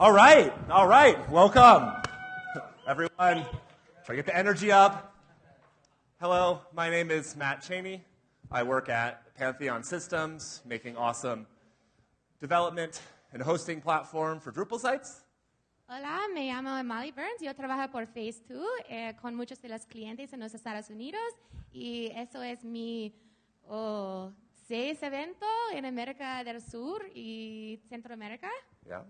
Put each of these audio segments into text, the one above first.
All right, all right. Welcome, everyone. Try to get the energy up. Hello, my name is Matt Cheney. I work at Pantheon Systems, making awesome development and hosting platform for Drupal sites. Hola, me llamo Molly Byrnes. Yo trabajo por Phase2 eh, con muchos de los clientes en los Estados Unidos y eso es mi oh, seis evento en América del Sur y Centroamérica. Yeah,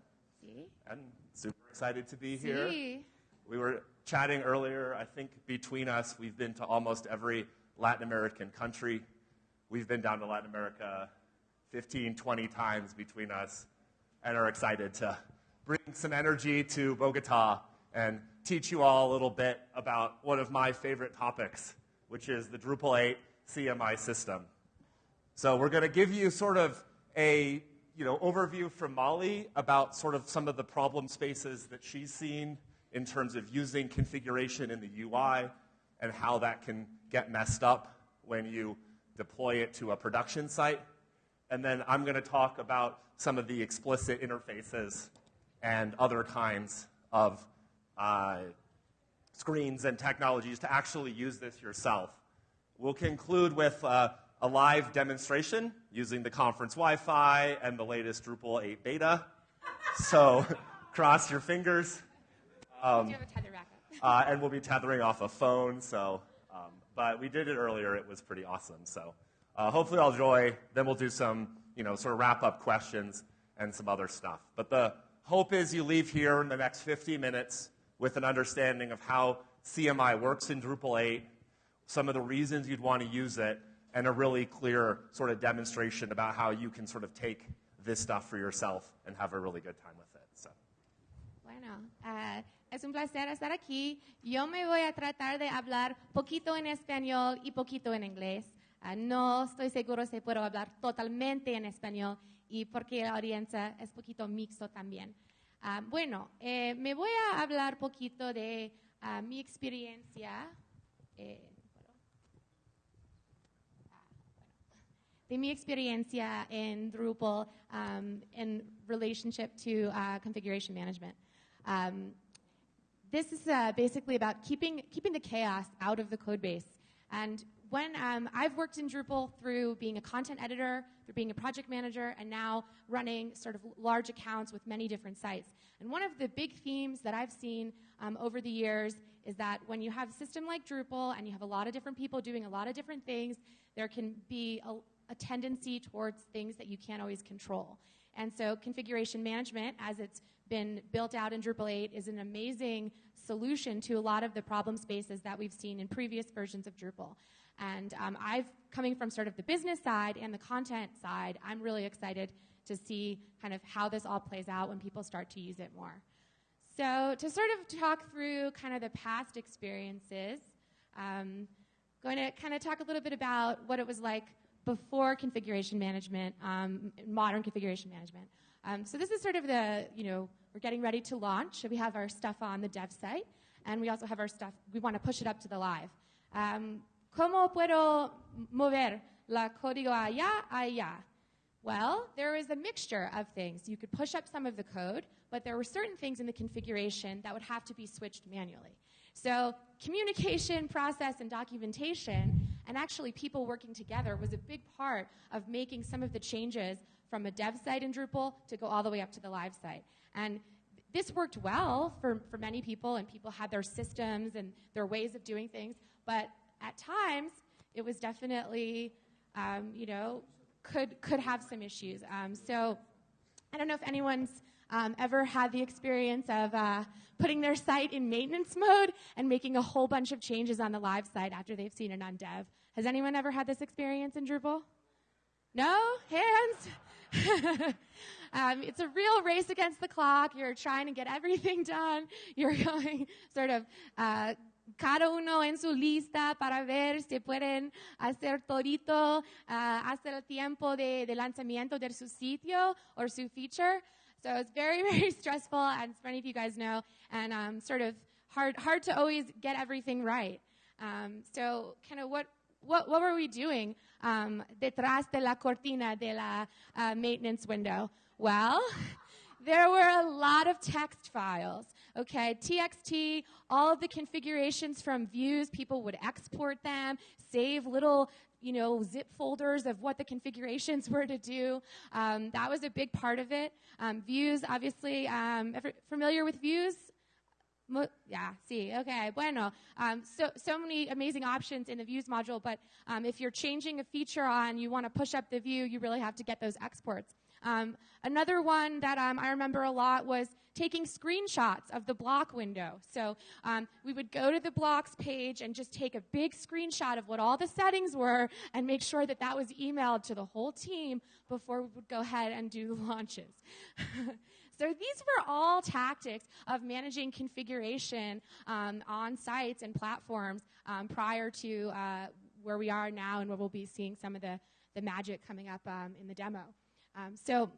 Sí. and super excited to be here. We were chatting earlier. I think between us, we've been to almost every Latin American country. We've been down to Latin America 15, 20 times between us, and are excited to bring some energy to Bogota and teach you all a little bit about one of my favorite topics, which is the Drupal 8 CMI system. So we're going to give you sort of a you know, overview from Molly about sort of some of the problem spaces that she's seen in terms of using configuration in the UI and how that can get messed up when you deploy it to a production site. And then I'm going to talk about some of the explicit interfaces and other kinds of uh, screens and technologies to actually use this yourself. We'll conclude with uh, a live demonstration using the conference Wi Fi and the latest Drupal 8 beta. So cross your fingers. Do have a tether backup? Uh, and we'll be tethering off a phone. So, um, but we did it earlier. It was pretty awesome. So, uh, hopefully, I'll enjoy. Then we'll do some, you know, sort of wrap up questions and some other stuff. But the hope is you leave here in the next 50 minutes with an understanding of how CMI works in Drupal 8, some of the reasons you'd want to use it, and a really clear sort of demonstration about how you can sort of take this stuff for yourself and have a really good time with it. So. Bueno, ah, es un placer estar aquí. Yo me voy a tratar de hablar poquito en español y poquito en inglés. Ah, no estoy seguro si puedo hablar totalmente en español y porque la audiencia es poquito mixto también. Ah, bueno, eh, me voy a hablar poquito de mi experiencia. eh, ¿puedo? Ah, bueno. De mi experiencia en Drupal um, in relationship to uh, configuration management. Um, this is uh, basically about keeping, keeping the chaos out of the code base. And when um, I've worked in Drupal through being a content editor, through being a project manager, and now running sort of large accounts with many different sites. And one of the big themes that I've seen um, over the years is that when you have a system like Drupal and you have a lot of different people doing a lot of different things, there can be a, a tendency towards things that you can't always control. And so configuration management, as it's been built out in Drupal 8, is an amazing solution to a lot of the problem spaces that we've seen in previous versions of Drupal. And um, I've, coming from sort of the business side and the content side, I'm really excited to see kind of how this all plays out when people start to use it more. So to sort of talk through kind of the past experiences, um, going to kind of talk a little bit about what it was like before configuration management, um, modern configuration management. Um, so this is sort of the, you know, we're getting ready to launch. We have our stuff on the dev site, and we also have our stuff, we want to push it up to the live. Um, ¿Cómo puedo mover la código allá, allá? Well, there is a mixture of things. You could push up some of the code, but there were certain things in the configuration that would have to be switched manually. So, communication, process, and documentation, and actually people working together, was a big part of making some of the changes from a dev site in Drupal to go all the way up to the live site. And this worked well for, for many people, and people had their systems and their ways of doing things, but at times, it was definitely, um, you know, could, could have some issues. Um, so I don't know if anyone's um, ever had the experience of uh, putting their site in maintenance mode and making a whole bunch of changes on the live site after they've seen it on dev. Has anyone ever had this experience in Drupal? No? Hands? um, it's a real race against the clock. You're trying to get everything done. You're going sort of uh, cada uno en su lista para ver si pueden hacer todito uh, hasta el tiempo de, de lanzamiento de su sitio or su feature. So it's very, very stressful, as many of you guys know, and um, sort of hard, hard to always get everything right. Um, so, kind of what, what, what were we doing um, detrás de la cortina de la uh, maintenance window? Well, there were a lot of text files. Okay, TXT, all of the configurations from views, people would export them, save little you know, zip folders of what the configurations were to do. Um, that was a big part of it. Um, views, obviously, um, familiar with views? Yeah, see, okay, bueno. Um, so, so many amazing options in the views module, but um, if you're changing a feature on, you want to push up the view, you really have to get those exports. Um, another one that um, I remember a lot was taking screenshots of the block window. So um, we would go to the blocks page and just take a big screenshot of what all the settings were and make sure that that was emailed to the whole team before we would go ahead and do the launches. So these were all tactics of managing configuration um, on sites and platforms um, prior to uh, where we are now and where we'll be seeing some of the, the magic coming up um, in the demo. Um, so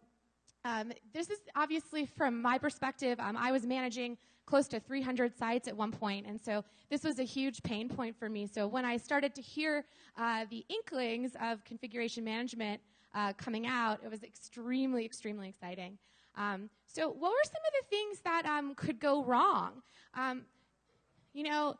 um, this is obviously from my perspective, um, I was managing close to 300 sites at one point, and so this was a huge pain point for me. So when I started to hear uh, the inklings of configuration management uh, coming out, it was extremely, extremely exciting. Um, so, what were some of the things that um, could go wrong? Um, you know,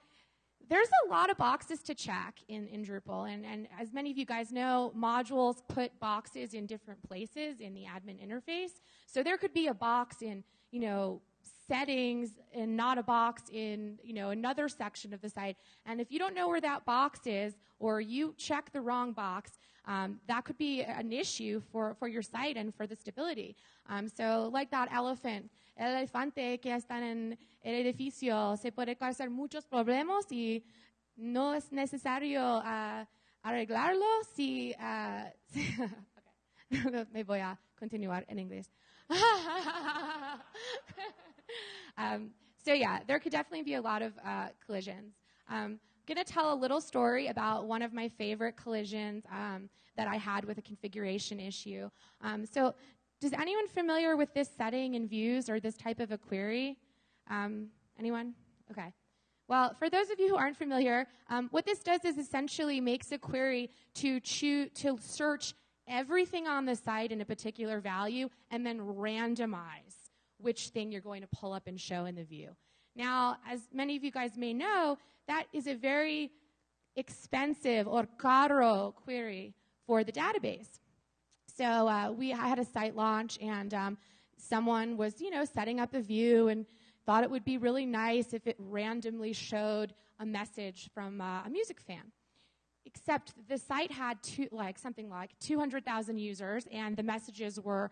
there's a lot of boxes to check in, in Drupal, and, and as many of you guys know, modules put boxes in different places in the admin interface. So there could be a box in, you know, settings and not a box in, you know, another section of the site. And if you don't know where that box is, or you check the wrong box, um, that could be an issue for, for your site and for the stability. Um, so, like that elephant, el elefante que está en el edificio, se puede causar muchos problemas y no es necesario uh, arreglarlo si. Uh. Me voy a continuar en inglés. um, so, yeah, there could definitely be a lot of uh, collisions. Um, going to tell a little story about one of my favorite collisions um, that I had with a configuration issue. Um, so, does anyone familiar with this setting in views or this type of a query? Um, anyone? Okay. Well, for those of you who aren't familiar, um, what this does is essentially makes a query to choose to search everything on the site in a particular value and then randomize which thing you're going to pull up and show in the view. Now, as many of you guys may know, that is a very expensive or caro query for the database. So uh, we had a site launch, and um, someone was, you know, setting up a view and thought it would be really nice if it randomly showed a message from uh, a music fan. Except the site had two, like something like 200,000 users, and the messages were,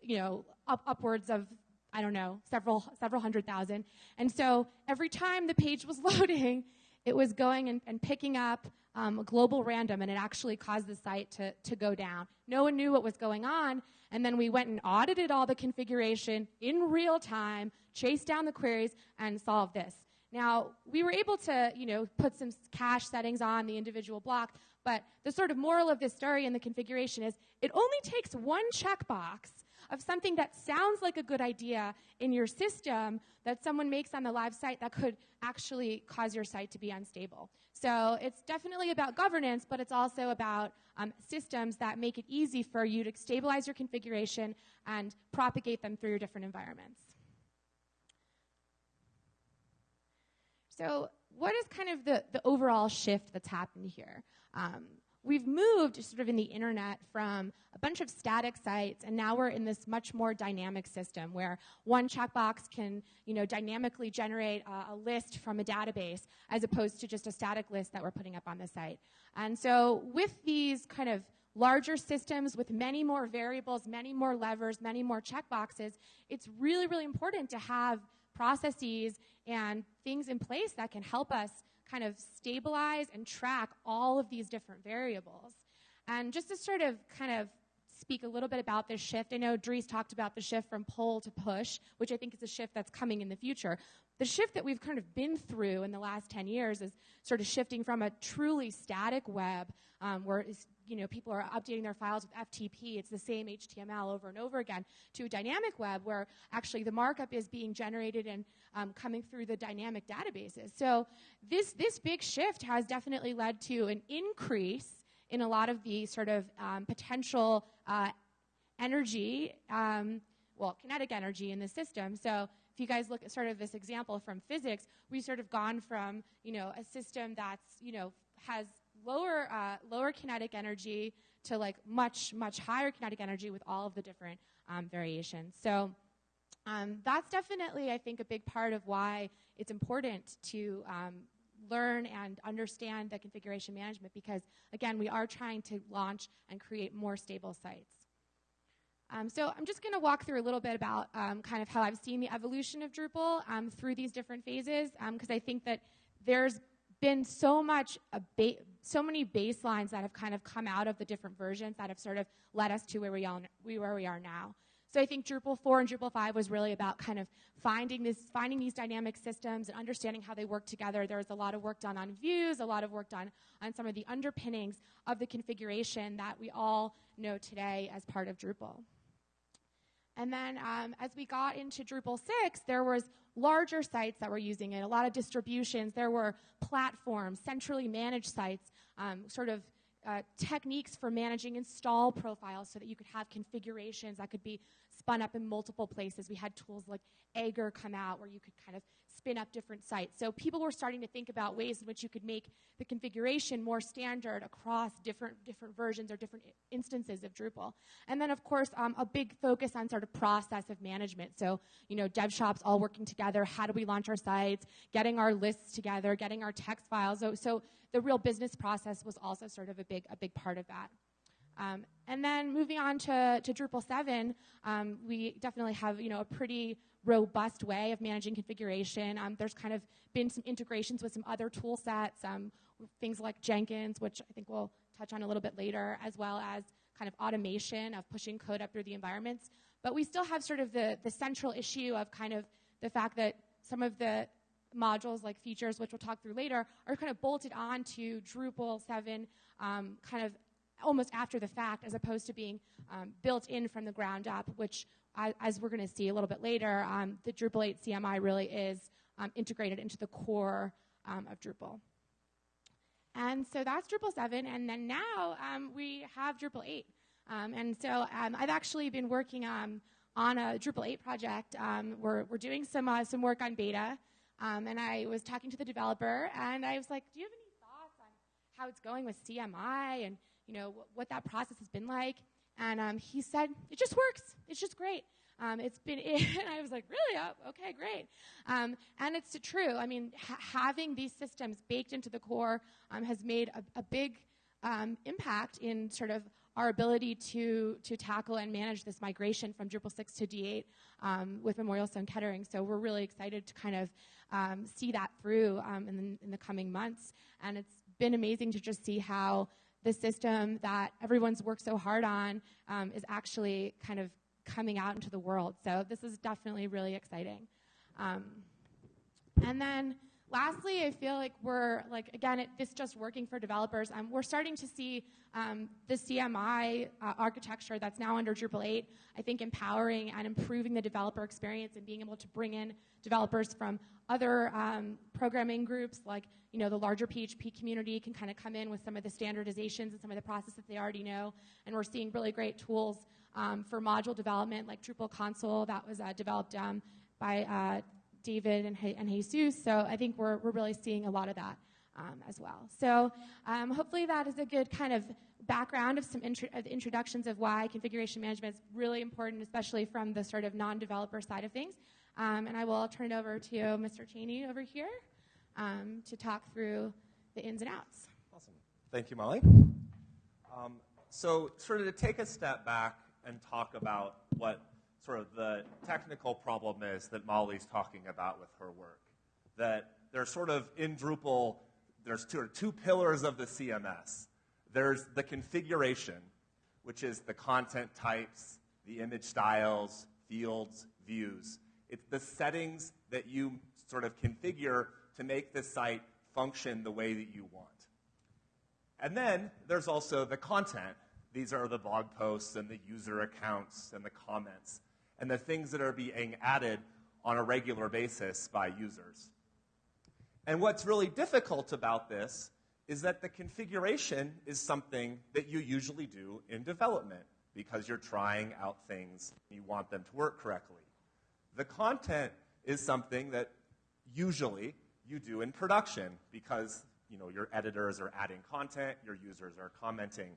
you know, up, upwards of I don't know, several, several hundred thousand. And so every time the page was loading, it was going and, and picking up um, a global random, and it actually caused the site to, to go down. No one knew what was going on, and then we went and audited all the configuration in real time, chased down the queries, and solved this. Now, we were able to, you know, put some cache settings on the individual block, but the sort of moral of this story in the configuration is it only takes one checkbox of something that sounds like a good idea in your system that someone makes on the live site that could actually cause your site to be unstable. So it's definitely about governance, but it's also about um, systems that make it easy for you to stabilize your configuration and propagate them through your different environments. So, what is kind of the, the overall shift that's happened here? Um, we've moved sort of in the internet from a bunch of static sites and now we're in this much more dynamic system where one checkbox can you know dynamically generate a, a, list from a database as opposed to just a static list that we're putting up on the site. And so with these kind of larger systems with many more variables many more levers many more checkboxes it's really really important to have processes and things in place that can help us kind of stabilize and track all of these different variables. And just to sort of kind of speak a little bit about this shift, I know Dries talked about the shift from pull to push, which I think is a shift that's coming in the future. The shift that we've kind of been through in the last 10 years is sort of shifting from a truly static web um, where you know, people are updating their files with FTP, it's the same HTML over and over again, to a dynamic web where actually the markup is being generated and um, coming through the dynamic databases. So this, this big shift has definitely led to an increase in a lot of the sort of um, potential uh, energy um, well, kinetic energy in the system. So if you guys look at sort of this example from physics, we've sort of gone from, you know, a system that's, you know, has lower, uh, lower kinetic energy to like much, much higher kinetic energy with all of the different um, variations. So um, that's definitely, I think, a big part of why it's important to um, learn and understand the configuration management because, again, we are trying to launch and create more stable sites. Um, so I'm just going to walk through a little bit about um, kind of how I've seen the evolution of Drupal um, through these different phases because um, I think that there's been so much ba- so many baselines that have kind of come out of the different versions that have sort of led us to where we, where we are now. So I think Drupal 4 and Drupal 5 was really about kind of finding this, finding these dynamic systems and understanding how they work together. There was a lot of work done on views, a lot of work done on some of the underpinnings of the configuration that we all know today as part of Drupal. And then um, as we got into Drupal 6, there was larger sites that were using it, a lot of distributions. There were platforms, centrally managed sites, um, sort of uh, techniques for managing install profiles so that you could have configurations that could be spun up in multiple places. We had tools like Aegir come out where you could kind of spin up different sites. So people were starting to think about ways in which you could make the configuration more standard across different different versions or different instances of Drupal. And then, of course, um, a big focus on sort of process of management. So you know, dev shops all working together. How do we launch our sites? Getting our lists together. Getting our text files. So, so the real business process was also sort of a big a big part of that. Um, and then moving on to, to Drupal 7, um, we definitely have you know a pretty robust way of managing configuration. Um, there's kind of been some integrations with some other tool sets, um, things like Jenkins, which I think we'll touch on a little bit later, as well as kind of automation of pushing code up through the environments. But we still have sort of the, the central issue of kind of the fact that some of the modules like features, which we'll talk through later, are kind of bolted onto Drupal 7 um, kind of almost after the fact as opposed to being um, built in from the ground up, which, as we're going to see a little bit later, um, the Drupal 8 CMI really is um, integrated into the core um, of Drupal. And so that's Drupal 7, and then now um, we have Drupal 8. Um, and so I've actually been working on a Drupal 8 project. we're, we're doing some, uh, some work on beta, and I was talking to the developer, and I was like, do you have any thoughts on how it's going with CMI and you know, wh- what that process has been like. And um, he said, it just works. It's just great. Um, it's been, and I was like, really? Oh, okay, great. Um, and it's true. I mean, ha- having these systems baked into the core um, has made a, a big um, impact in sort of our ability to, to tackle and manage this migration from Drupal 6 to D8 um, with Memorial Sloan Kettering. So we're really excited to kind of um, see that through um, in, the, in the coming months. And it's been amazing to just see how the system that everyone's worked so hard on um, is actually kind of coming out into the world. So this is definitely really exciting. Um, and then lastly, I feel like we're like again, it, this just working for developers. Um, we're starting to see um, the CMI uh, architecture that's now under Drupal 8. I think empowering and improving the developer experience and being able to bring in developers from other um, programming groups like you know the larger php community can kind of come in with some of the standardizations and some of the processes that they already know and we're seeing really great tools um, for module development like drupal console that was uh, developed um, by uh, david and, and jesus so i think we're, we're really seeing a lot of that um, as well so um, hopefully that is a good kind of background of some intro- of introductions of why configuration management is really important especially from the sort of non-developer side of things um, and I will turn it over to Mr. Cheney over here um, to talk through the ins and outs. Awesome. Thank you, Molly. Um, so, sort of to take a step back and talk about what sort of the technical problem is that Molly's talking about with her work. That there's sort of in Drupal, there's two, two pillars of the CMS. There's the configuration, which is the content types, the image styles, fields, views. It's the settings that you sort of configure to make the site function the way that you want. And then there's also the content. These are the blog posts and the user accounts and the comments and the things that are being added on a regular basis by users. And what's really difficult about this is that the configuration is something that you usually do in development. because you're trying out things and you want them to work correctly. The content is something that usually you do in production because you know, your editors are adding content, your users are commenting.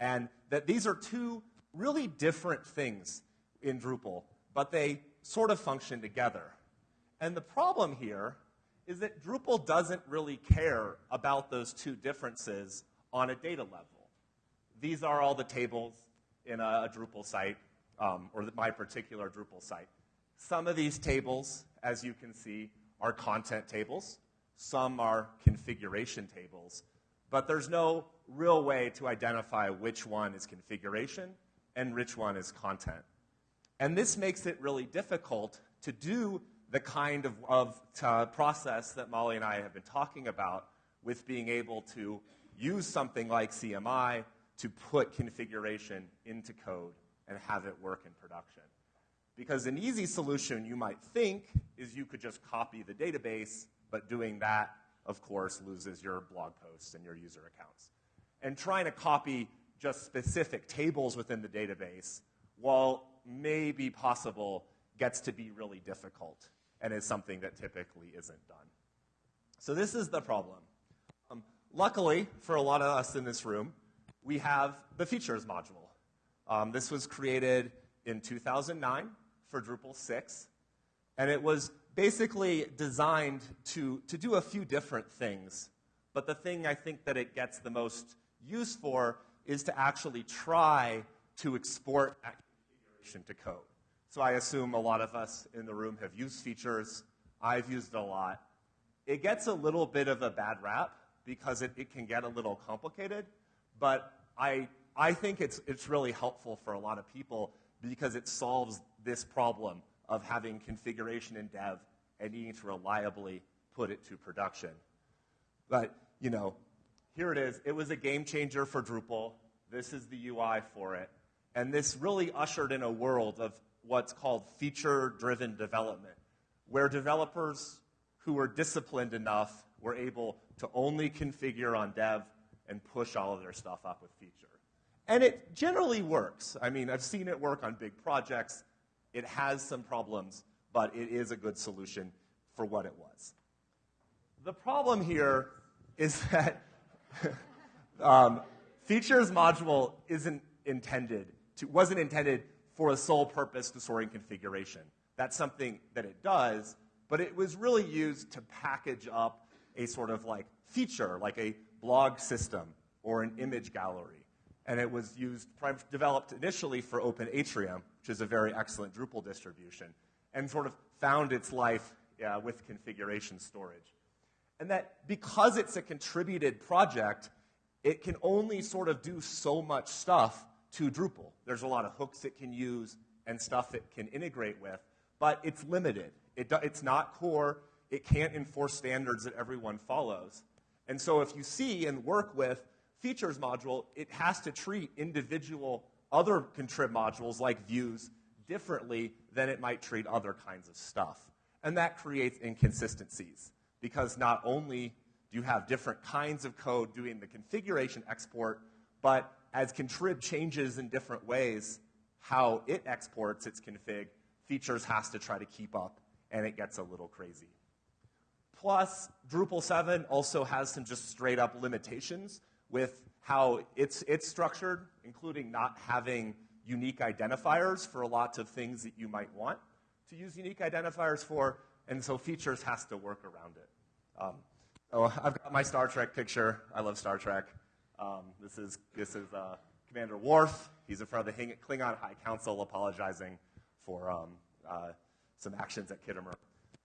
And that these are two really different things in Drupal, but they sort of function together. And the problem here is that Drupal doesn't really care about those two differences on a data level. These are all the tables in a, Drupal site, um, or my particular Drupal site. Some of these tables, as you can see, are content tables. Some are configuration tables. But there's no real way to identify which one is configuration and which one is content. And this makes it really difficult to do the kind of, of uh, process that Molly and I have been talking about with being able to use something like CMI to put configuration into code and have it work in production. Because an easy solution you might think is you could just copy the database, but doing that, of course, loses your blog posts and your user accounts. And trying to copy just specific tables within the database, while may be possible, gets to be really difficult and is something that typically isn't done. So this is the problem. Um, luckily, for a lot of us in this room, we have the features module. Um, this was created in 2009 for Drupal 6, and it was basically designed to, to do a few different things. But the thing I think that it gets the most use for is to actually try to export that to code. So I assume a lot of us in the room have used features. I've used a lot. It gets a little bit of a bad rap because it, it can get a little complicated, but I, I think it's, it's really helpful for a lot of people because it solves this problem of having configuration in dev and needing to reliably put it to production. But, you know, here it is. It was a game changer for Drupal. This is the UI for it. And this really ushered in a world of what's called feature driven development, where developers who were disciplined enough were able to only configure on dev and push all of their stuff up with feature. And it generally works. I mean, I've seen it work on big projects. It has some problems, but it is a good solution for what it was. The problem here is that um, features module isn't intended to, wasn't intended for a sole purpose to storing configuration. That's something that it does, but it was really used to package up a sort of like feature, like a blog system or an image gallery and it was used, developed initially for Open Atrium, which is a very excellent Drupal distribution, and sort of found its life uh, with configuration storage. And that because it's a contributed project, it can only sort of do so much stuff to Drupal. There's a lot of hooks it can use and stuff it can integrate with, but it's limited. It do, it's not core. It can't enforce standards that everyone follows. And so if you see and work with features module, it has to treat individual other contrib modules like views differently than it might treat other kinds of stuff. And that creates inconsistencies because not only do you have different kinds of code doing the configuration export, but as contrib changes in different ways, how it exports its config, features has to try to keep up, and it gets a little crazy. Plus, Drupal 7 also has some just straight up limitations with how it's, it's structured, including not having unique identifiers for a lot of things that you might want to use unique identifiers for, and so features has to work around it. Um, oh, I've got my Star Trek picture. I love Star Trek. Um, this is, this is uh, Commander Worf. He's in front of the Klingon High Council apologizing for um, uh, some actions at Khitomer.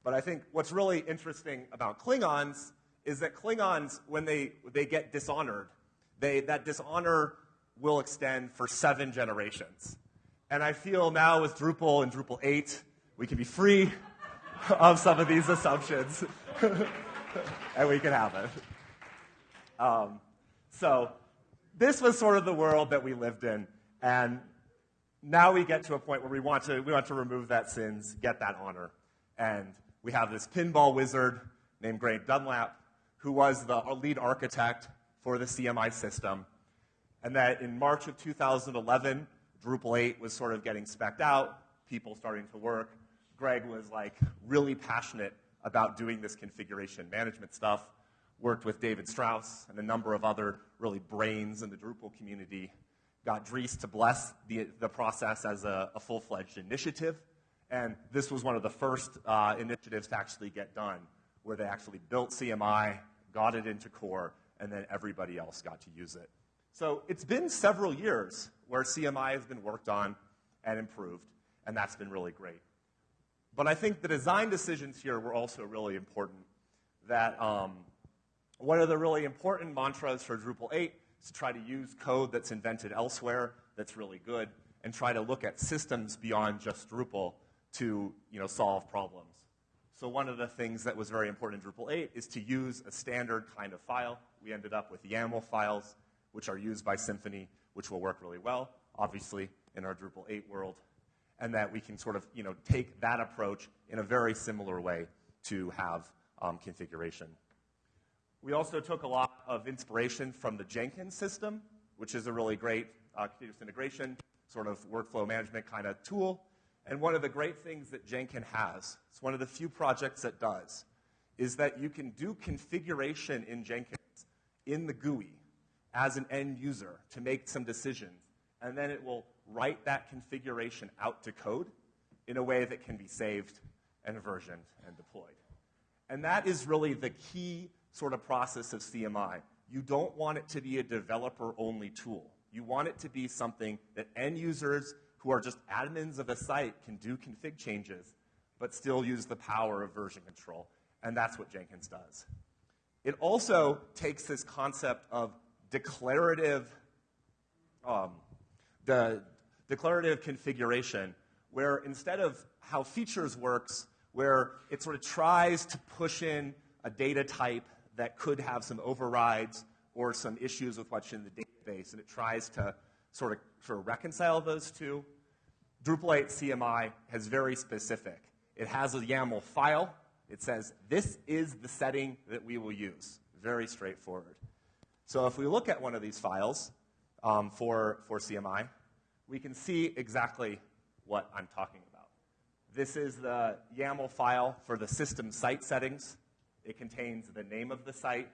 But I think what's really interesting about Klingons is that Klingons, when they, they get dishonored, they, that dishonor will extend for seven generations. And I feel now with Drupal and Drupal 8, we can be free of some of these assumptions. and we can have it. Um, so, this was sort of the world that we lived in. And now we get to a point where we want to, we want to remove that sins, get that honor. And we have this pinball wizard named Greg Dunlap who was the lead architect for the CMI system. And that in March of 2011, Drupal 8 was sort of getting specced out, people starting to work. Greg was like really passionate about doing this configuration management stuff, worked with David Strauss and a number of other really brains in the Drupal community, got Dries to bless the, the process as a, a full-fledged initiative. And this was one of the first uh, initiatives to actually get done, where they actually built CMI, got it into core, and then everybody else got to use it. So it's been several years where CMI has been worked on and improved, and that's been really great. But I think the design decisions here were also really important. That um, one of the really important mantras for Drupal 8 is to try to use code that's invented elsewhere that's really good, and try to look at systems beyond just Drupal to you know, solve problems. So one of the things that was very important in Drupal 8 is to use a standard kind of file. We ended up with YAML files, which are used by Symfony, which will work really well, obviously, in our Drupal 8 world. And that we can sort of you know, take that approach in a very similar way to have um, configuration. We also took a lot of inspiration from the Jenkins system, which is a really great uh, continuous integration sort of workflow management kind of tool. And one of the great things that Jenkins has, it's one of the few projects that does, is that you can do configuration in Jenkins in the GUI as an end user to make some decisions. And then it will write that configuration out to code in a way that can be saved and versioned and deployed. And that is really the key sort of process of CMI. You don't want it to be a developer only tool. You want it to be something that end users who are just admins of a site can do config changes, but still use the power of version control. And that's what Jenkins does. It also takes this concept of declarative, um, the declarative configuration, where instead of how features works, where it sort of tries to push in a data type that could have some overrides or some issues with what's in the database, and it tries to sort of, sort of reconcile those two. Drupal 8 CMI has very specific. It has a YAML file. It says, this is the setting that we will use. Very straightforward. So if we look at one of these files um, for, for CMI, we can see exactly what I'm talking about. This is the YAML file for the system site settings. It contains the name of the site,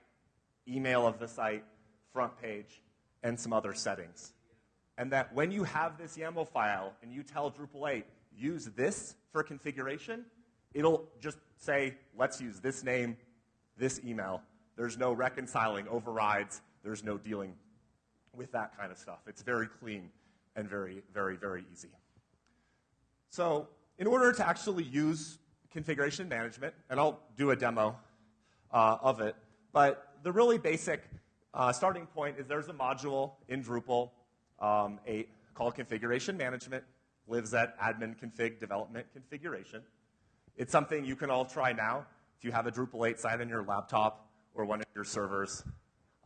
email of the site, front page, and some other settings. And that when you have this YAML file and you tell Drupal 8, use this for configuration, it'll just say, let's use this name, this email. There's no reconciling overrides. There's no dealing with that kind of stuff. It's very clean and very, very, very easy. So in order to actually use configuration management, and I'll do a demo uh, of it, but the really basic uh, starting point is there's a module in Drupal um, 8 called configuration management, lives at admin config development configuration. It's something you can all try now if you have a Drupal 8 site on your laptop or one of your servers.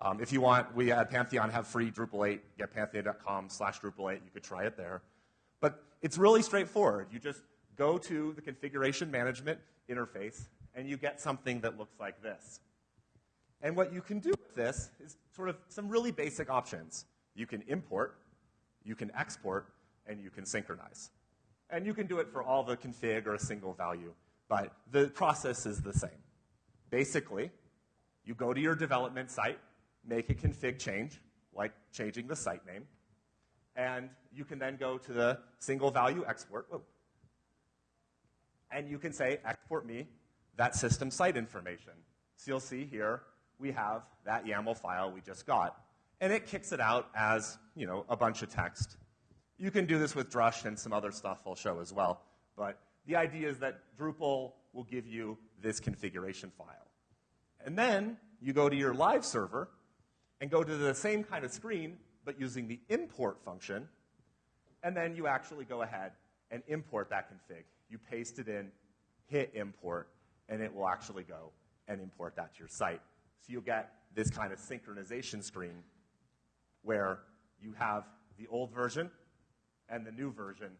Um, if you want, we at Pantheon have free Drupal 8. Get pantheon.com slash Drupal 8. You could try it there. But it's really straightforward. You just go to the configuration management interface, and you get something that looks like this. And what you can do with this is sort of some really basic options. You can import, you can export, and you can synchronize. And you can do it for all the config or a single value, but the process is the same. Basically, you go to your development site, make a config change, like changing the site name, and you can then go to the single value export, and you can say, export me that system site information. So you'll see here, we have that YAML file we just got. And it kicks it out as, you know, a bunch of text. You can do this with Drush and some other stuff I'll show as well. But the idea is that Drupal will give you this configuration file. And then you go to your live server and go to the same kind of screen, but using the import function. And then you actually go ahead and import that config. You paste it in, hit import, and it will actually go and import that to your site. So you'll get this kind of synchronization screen where you have the old version and the new version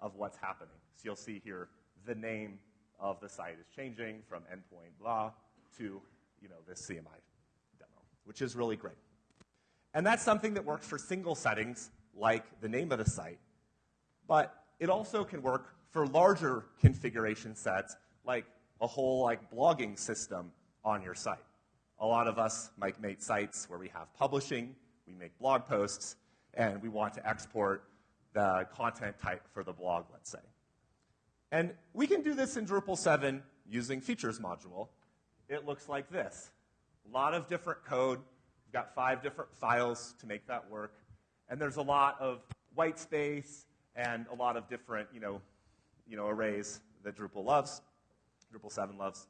of what's happening. So you'll see here the name of the site is changing from endpoint blah to you know, this CMI demo, which is really great. And that's something that works for single settings like the name of the site, But it also can work for larger configuration sets, like a whole like blogging system on your site. A lot of us might make sites where we have publishing, we make blog posts, and we want to export the content type for the blog, let's say. And we can do this in Drupal 7 using features module. It looks like this. A lot of different code. We've got five different files to make that work. And there's a lot of white space and a lot of different, you know, you know, arrays that Drupal loves, Drupal 7 loves.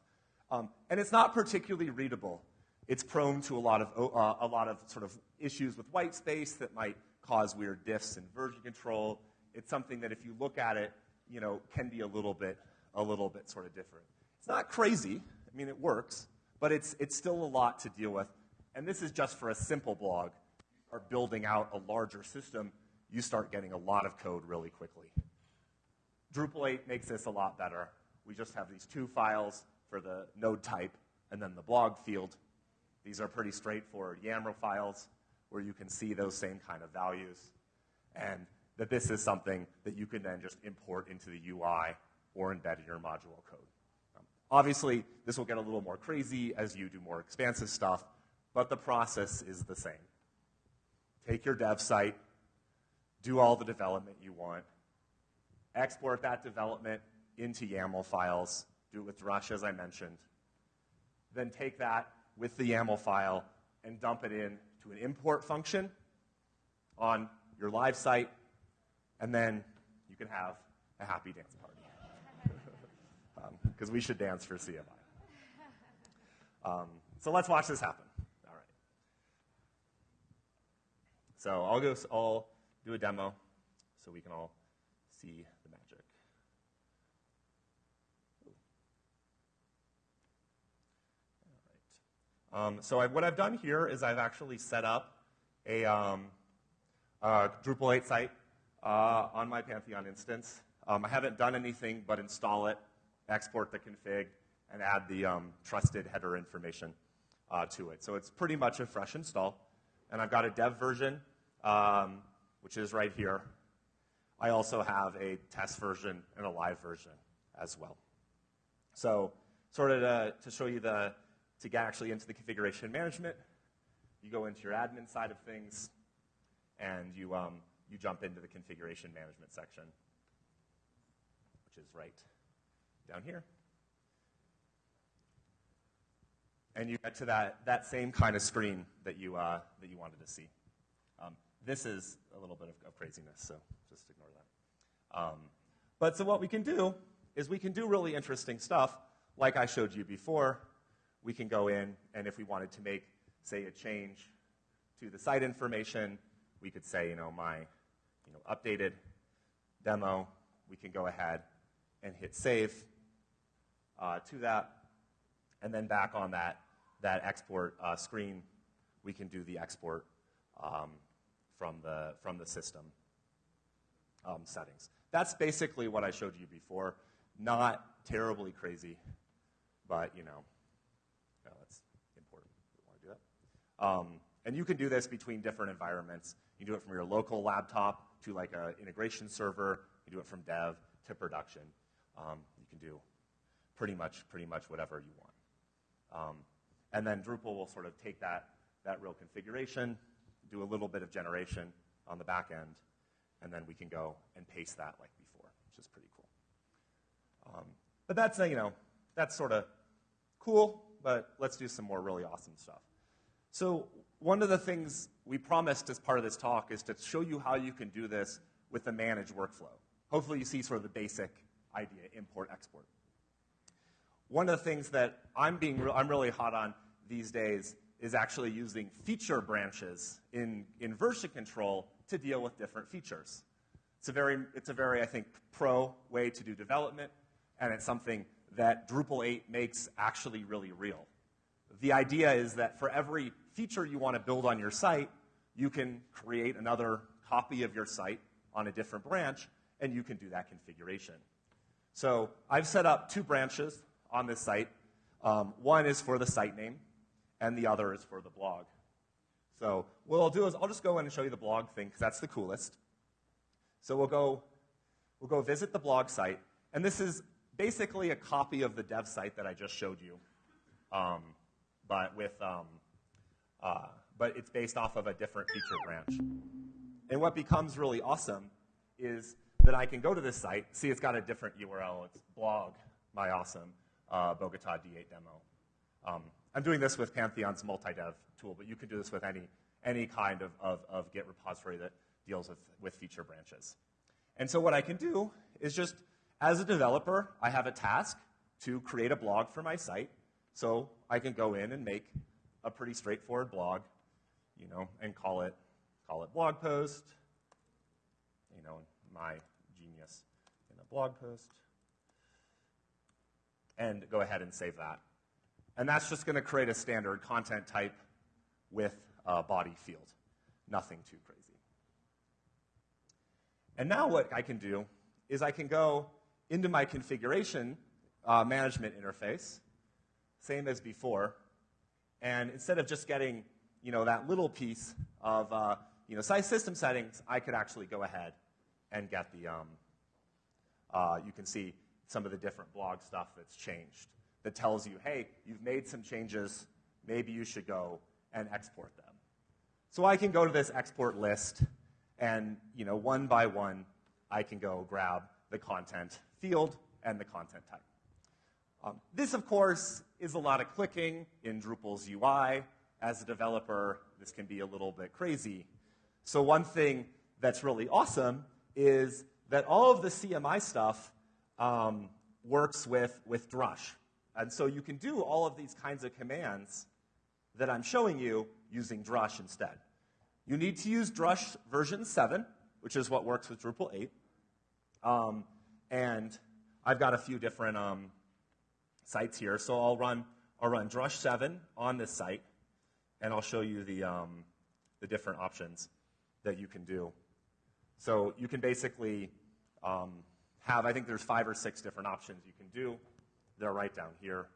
Um, and it's not particularly readable. It's prone to a lot of, uh, a lot of sort of issues with white space that might cause weird diffs in version control. It's something that if you look at it, you know, can be a little bit, a little bit sort of different. It's not crazy. I mean, it works, but it's, it's still a lot to deal with. And this is just for a simple blog. Or building out a larger system, you start getting a lot of code really quickly. Drupal 8 makes this a lot better. We just have these two files for the node type and then the blog field. These are pretty straightforward YAML files where you can see those same kind of values. And that this is something that you can then just import into the UI or embed in your module code. Um, obviously, this will get a little more crazy as you do more expansive stuff, but the process is the same. Take your dev site, do all the development you want, export that development into YAML files, do it with Drush as I mentioned, then take that with the YAML file and dump it in to an import function on your live site, and then you can have a happy dance party. Because um, we should dance for CMI. Um, so let's watch this happen. All right. So I'll go. I'll do a demo so we can all see the magic. Um, so I, what I've done here is I've actually set up a, um, a Drupal 8 site uh, on my Pantheon instance. Um, I haven't done anything but install it, export the config, and add the um, trusted header information uh, to it. So it's pretty much a fresh install. And I've got a dev version, um, which is right here. I also have a test version and a live version as well. So sort of to, to show you the, to get actually into the configuration management, you go into your admin side of things, and you, um, you jump into the configuration management section, which is right down here. And you get to that, that same kind of screen that you, uh, that you wanted to see. Um, this is a little bit of, of, craziness, so just ignore that. Um, but so what we can do is we can do really interesting stuff, like I showed you before, we can go in, and if we wanted to make, say, a change to the site information, we could say, you know, my you know, updated demo. We can go ahead and hit save uh, to that. And then back on that, that export uh, screen, we can do the export um, from, the, from the system um, settings. That's basically what I showed you before. Not terribly crazy, but you know, Um, and you can do this between different environments. You do it from your local laptop to like an integration server. You do it from dev to production. Um, you can do pretty much, pretty much whatever you want. Um, and then Drupal will sort of take that, that real configuration, do a little bit of generation on the back end, and then we can go and paste that like before, which is pretty cool. Um, but that's, you know, that's sort of cool, but let's do some more really awesome stuff. So, one of the things we promised as part of this talk is to show you how you can do this with a managed workflow. Hopefully, you see sort of the basic idea import, export. One of the things that I'm, being re- I'm really hot on these days is actually using feature branches in, in version control to deal with different features. It's a very, it's a very, I think, pro way to do development, and it's something that Drupal 8 makes actually really real. The idea is that for every feature you want to build on your site, you can create another copy of your site on a different branch, and you can do that configuration. So I've set up two branches on this site. Um, one is for the site name, and the other is for the blog. So what I'll do is I'll just go in and show you the blog thing, because that's the coolest. So we'll go we'll go visit the blog site. And this is basically a copy of the dev site that I just showed you, um, but with um, uh, but it's based off of a different feature branch. And what becomes really awesome is that I can go to this site. See, it's got a different URL. It's blog my awesome uh, Bogota D8 demo. Um, I'm doing this with Pantheon's multi-dev tool, but you can do this with any, any kind of, of, of Git repository that deals with, with feature branches. And so what I can do is just, as a developer, I have a task to create a blog for my site. So I can go in and make a pretty straightforward blog, you know, and call it, call it blog post, you know, my genius in a blog post, and go ahead and save that. And that's just going to create a standard content type with a body field. Nothing too crazy. And now what I can do is I can go into my configuration uh, management interface, same as before, and instead of just getting you know, that little piece of uh, you know, size system settings, I could actually go ahead and get the, um, uh, you can see some of the different blog stuff that's changed that tells you, hey, you've made some changes, maybe you should go and export them. So I can go to this export list, and you know, one by one, I can go grab the content field and the content type. Um, this, of course, is a lot of clicking in Drupal's UI. As a developer, this can be a little bit crazy. So one thing that's really awesome is that all of the CMI stuff um, works with, with Drush. And so you can do all of these kinds of commands that I'm showing you using Drush instead. You need to use Drush version 7, which is what works with Drupal 8. Um, and I've got a few different um, sites here. So I'll run, I'll run Drush 7 on this site, and I'll show you the, um, the different options that you can do. So you can basically um, have, I think there's five or six different options you can do. They're right down here.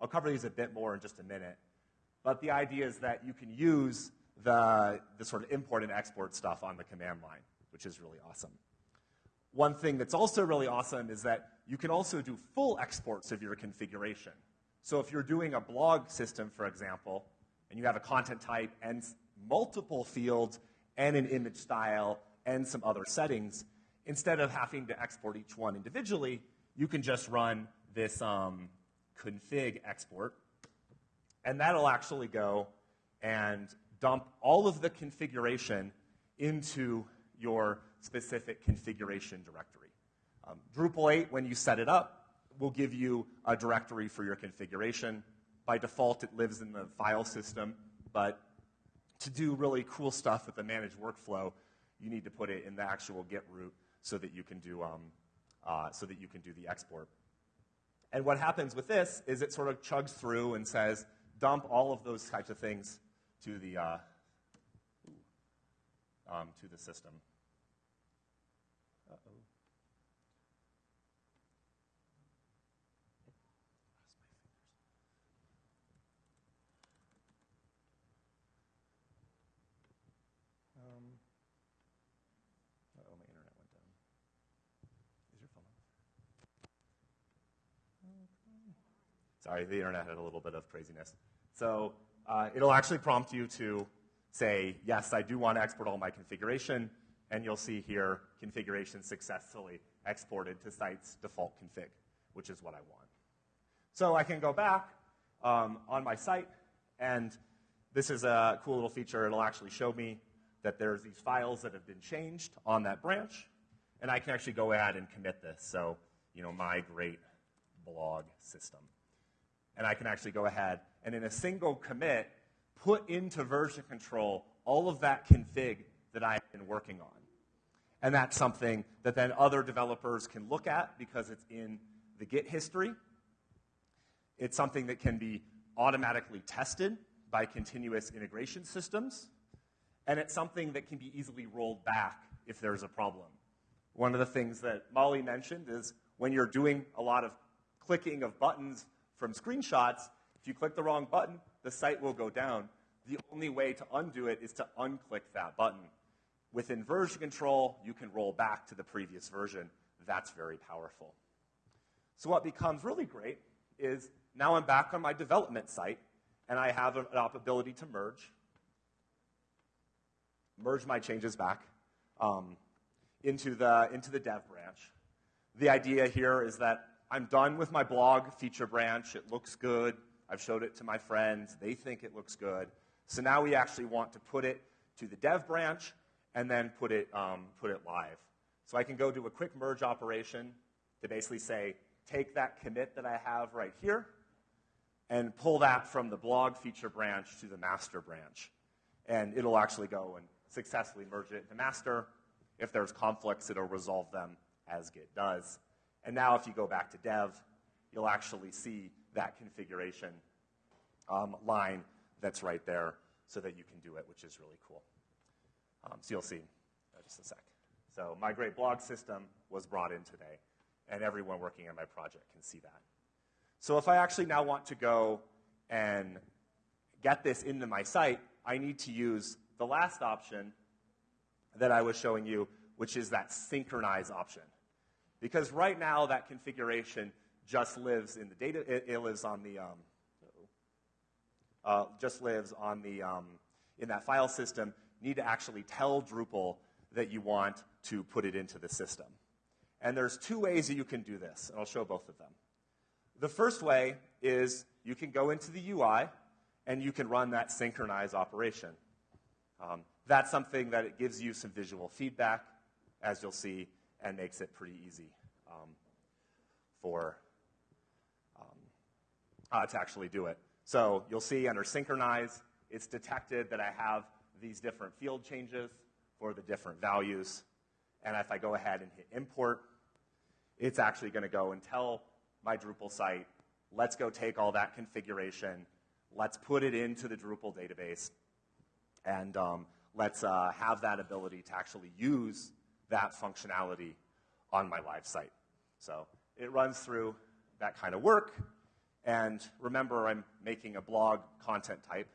I'll cover these a bit more in just a minute. But the idea is that you can use the, the sort of import and export stuff on the command line, which is really awesome. One thing that's also really awesome is that you can also do full exports of your configuration. So if you're doing a blog system, for example, and you have a content type and multiple fields and an image style and some other settings, instead of having to export each one individually, you can just run this um, config export, and that'll actually go and dump all of the configuration into your specific configuration directory. Um, Drupal 8, when you set it up, will give you a directory for your configuration. By default, it lives in the file system, but to do really cool stuff with the managed workflow, you need to put it in the actual Git root so that you can do, um, uh, so that you can do the export. And what happens with this is it sort of chugs through and says, dump all of those types of things to the, uh, um, to the system. Uh-oh. Um, oh, my internet went down. Is your phone on? Sorry, the internet had a little bit of craziness. So uh, it'll actually prompt you to say, yes, I do want to export all my configuration, and you'll see here configuration successfully exported to site's default config, which is what I want. So I can go back um, on my site, and this is a cool little feature. It'll actually show me that there's these files that have been changed on that branch, and I can actually go ahead and commit this. So, you know, my great blog system. And I can actually go ahead and in a single commit, put into version control all of that config that I've been working on. And that's something that then other developers can look at because it's in the Git history. It's something that can be automatically tested by continuous integration systems and it's something that can be easily rolled back if there's a problem. One of the things that Molly mentioned is when you're doing a lot of clicking of buttons from screenshots, if you click the wrong button, the site will go down. The only way to undo it is to unclick that button. Within version control, you can roll back to the previous version. that's very powerful. So, what becomes really great is now I'm back on my development site and I have an ability to merge, merge my changes back um, into, the, into the dev branch. The idea here is that I'm done with my blog feature branch. It looks good. I've showed it to my friends. They think it looks good. So now we actually want to put it to the dev branch and then put it, um, put it live. So I can go do a quick merge operation to basically say, take that commit that I have right here and pull that from the blog feature branch to the master branch. And it'll actually go and successfully merge it into master. If there's conflicts, it'll resolve them as Git does. And now if you go back to dev, you'll actually see that configuration um, line that's right there so that you can do it, which is really cool. Um, so you'll see just a sec. So my great blog system was brought in today, and everyone working on my project can see that. So if I actually now want to go and get this into my site, I need to use the last option that I was showing you, which is that synchronize option. Because right now, that configuration just lives in the data, it, it lives on the, um, uh, just lives on the, um, in that file system. You need to actually tell Drupal that you want to put it into the system. And there's two ways that you can do this, and I'll show both of them. The first way is you can go into the UI and you can run that synchronize operation. Um, that's something that it gives you some visual feedback, as you'll see, and makes it pretty easy um, for um, uh, to actually do it. So you'll see under synchronize, it's detected that I have these different field changes for the different values. And if I go ahead and hit import, it's actually going to go and tell my Drupal site, let's go take all that configuration, let's put it into the Drupal database, and um, let's uh, have that ability to actually use that functionality on my live site. So it runs through that kind of work. And remember, I'm making a blog content type.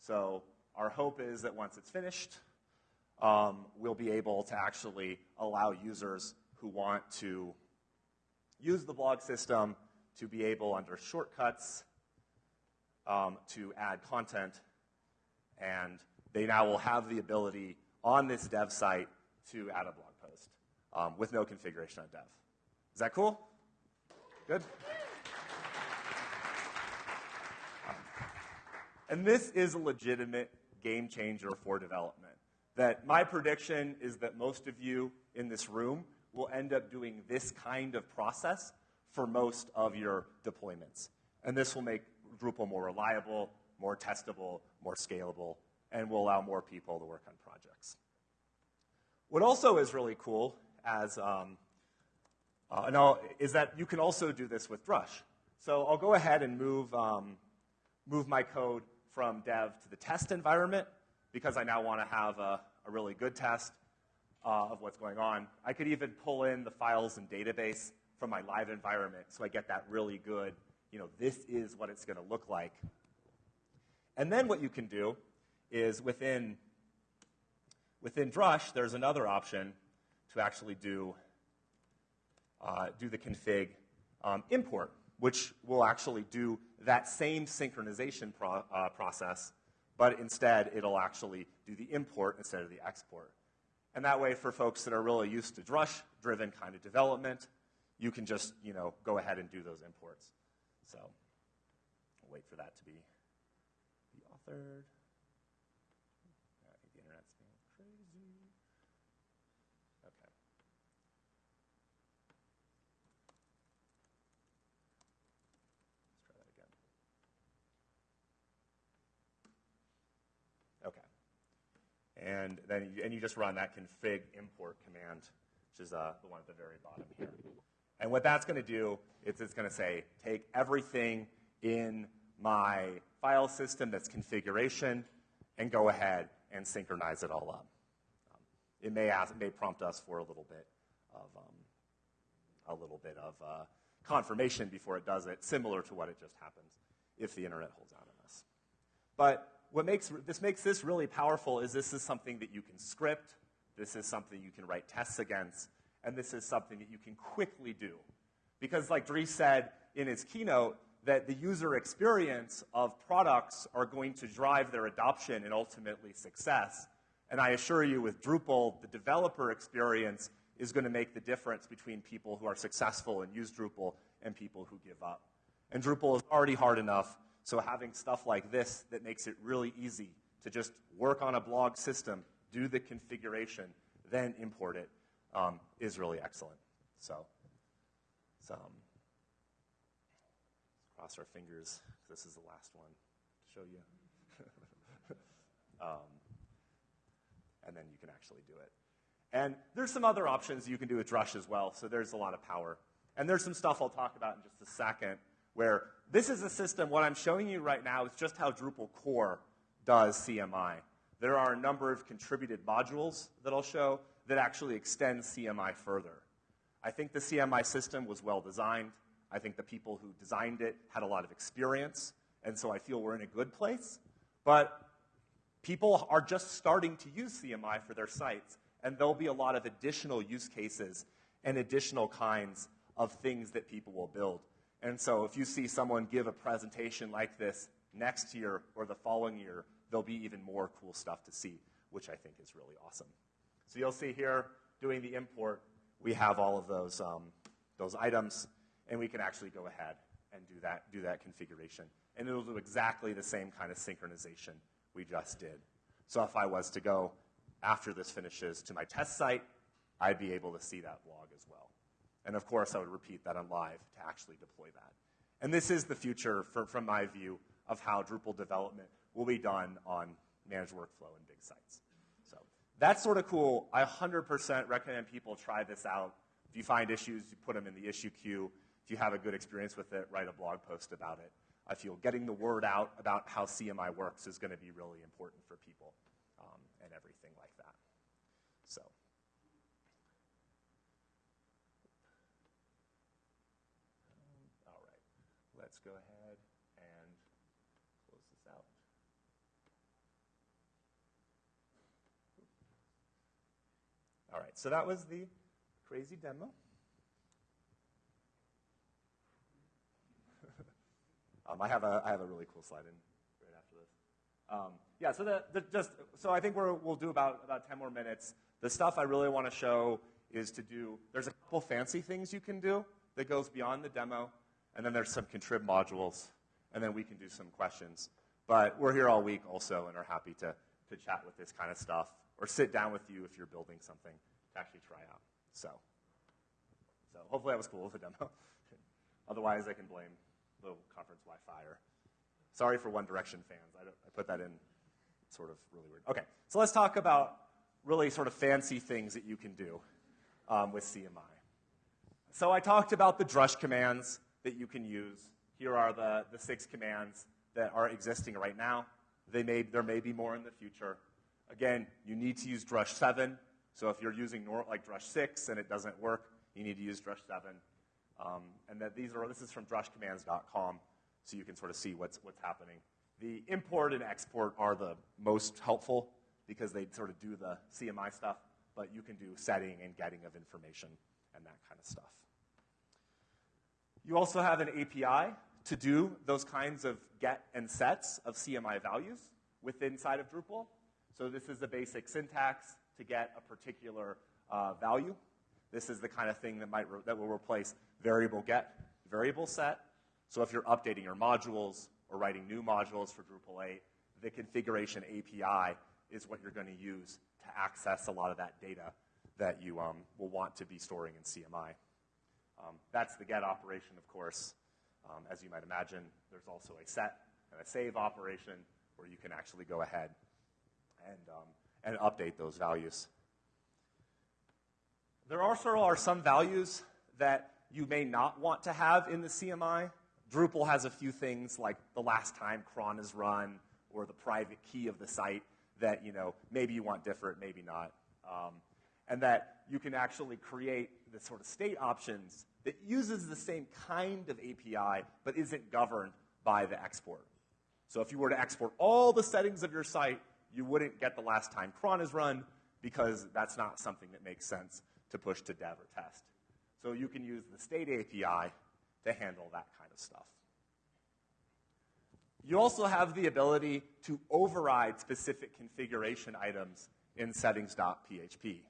So our hope is that once it's finished, um, we'll be able to actually allow users who want to use the blog system to be able, under shortcuts, um, to add content. And they now will have the ability on this dev site to add a blog post um, with no configuration on dev. Is that cool? Good? Um, and this is a legitimate game changer for development. That my prediction is that most of you in this room will end up doing this kind of process for most of your deployments. And this will make Drupal more reliable, more testable, more scalable, and will allow more people to work on projects. What also is really cool as um, uh, is that you can also do this with Drush. So I'll go ahead and move, um, move my code from dev to the test environment because I now want to have a, a really good test uh, of what's going on. I could even pull in the files and database from my live environment so I get that really good, you know, this is what it's going to look like. And then what you can do is within, within Drush, there's another option to actually do, uh, do the config um, import, which will actually do that same synchronization pro- uh, process, but instead it'll actually do the import instead of the export. And that way, for folks that are really used to Drush-driven kind of development, you can just, you know, go ahead and do those imports. So, I'll wait for that to be, be authored. I think the internet's being crazy. Okay. Let's try that again. Okay. And then you, and you just run that config import command, which is uh, the one at the very bottom here. And what that's going to do is it's going to say, take everything in my file system that's configuration and go ahead and synchronize it all up. Um, it, may ask, it may prompt us for a little bit of, um, a little bit of uh, confirmation before it does it, similar to what it just happens if the internet holds out on us. But what makes this makes this really powerful is this is something that you can script. This is something you can write tests against, And this is something that you can quickly do. Because, like Dries said in his keynote, that the user experience of products are going to drive their adoption and ultimately success. And I assure you, with Drupal, the developer experience is going to make the difference between people who are successful and use Drupal and people who give up. And Drupal is already hard enough, so having stuff like this that makes it really easy to just work on a blog system, do the configuration, then import it, um, is really excellent. So, so um, cross our fingers. This is the last one to show you. um, and then you can actually do it. And there's some other options you can do with Drush as well, so there's a lot of power. And there's some stuff I'll talk about in just a second where this is a system, what I'm showing you right now is just how Drupal core does CMI. There are a number of contributed modules that I'll show that actually extend CMI further. I think the CMI system was well designed. I think the people who designed it had a lot of experience, and so I feel we're in a good place. But people are just starting to use CMI for their sites, and there'll be a lot of additional use cases and additional kinds of things that people will build. And so if you see someone give a presentation like this next year or the following year, there'll be even more cool stuff to see, which I think is really awesome. So you'll see here, doing the import, we have all of those, um, those items, and we can actually go ahead and do that, do that configuration. And it'll do exactly the same kind of synchronization we just did. So if I was to go after this finishes to my test site, I'd be able to see that log as well. And of course, I would repeat that on live to actually deploy that. And this is the future, for, from my view, of how Drupal development will be done on managed workflow and big sites. So that's sort of cool. I 100% recommend people try this out. If you find issues, you put them in the issue queue. If you have a good experience with it, write a blog post about it. I feel getting the word out about how CMI works is going to be really important for people um, and everything like that. So. All right, go ahead and close this out. All right, so that was the crazy demo. um, I, have a, I have a really cool slide in right after this. Um, yeah, so the, the, just so I think we're we will do about, about 10 more minutes. The stuff I really want to show is to do, there's a couple fancy things you can do that goes beyond the demo, and then there's some contrib modules, and then we can do some questions. But we're here all week also and are happy to, to chat with this kind of stuff or sit down with you if you're building something to actually try out. So, so hopefully that was cool with the demo. Otherwise, I can blame the conference Wi-Fi or sorry for One Direction fans. I, I put that in sort of really weird. Okay, so let's talk about really sort of fancy things that you can do um, with CMI. So I talked about the drush commands that you can use. Here are the, the six commands that are existing right now. They may, there may be more in the future. Again, you need to use drush 7. So if you're using like drush 6 and it doesn't work, you need to use drush 7. Um, and that these are, this is from drushcommands.com, so you can sort of see what's, what's happening. The import and export are the most helpful because they sort of do the CMI stuff, but you can do setting and getting of information and that kind of stuff. You also have an API to do those kinds of get and sets of CMI values within inside of Drupal. So this is the basic syntax to get a particular uh, value. This is the kind of thing that, might that will replace variable get, variable set. So if you're updating your modules or writing new modules for Drupal 8, the configuration API is what you're going to use to access a lot of that data that you um, will want to be storing in CMI. Um, that's the get operation, of course. Um, as you might imagine, there's also a set and a save operation where you can actually go ahead and, um, and update those values. There also are some values that you may not want to have in the CMI. Drupal has a few things like the last time cron is run or the private key of the site that you know maybe you want different, maybe not, um, and that you can actually create the sort of state options that uses the same kind of API but isn't governed by the export. So if you were to export all the settings of your site, you wouldn't get the last time cron is run because that's not something that makes sense to push to dev or test. So you can use the state API to handle that kind of stuff. You also have the ability to override specific configuration items in settings.php.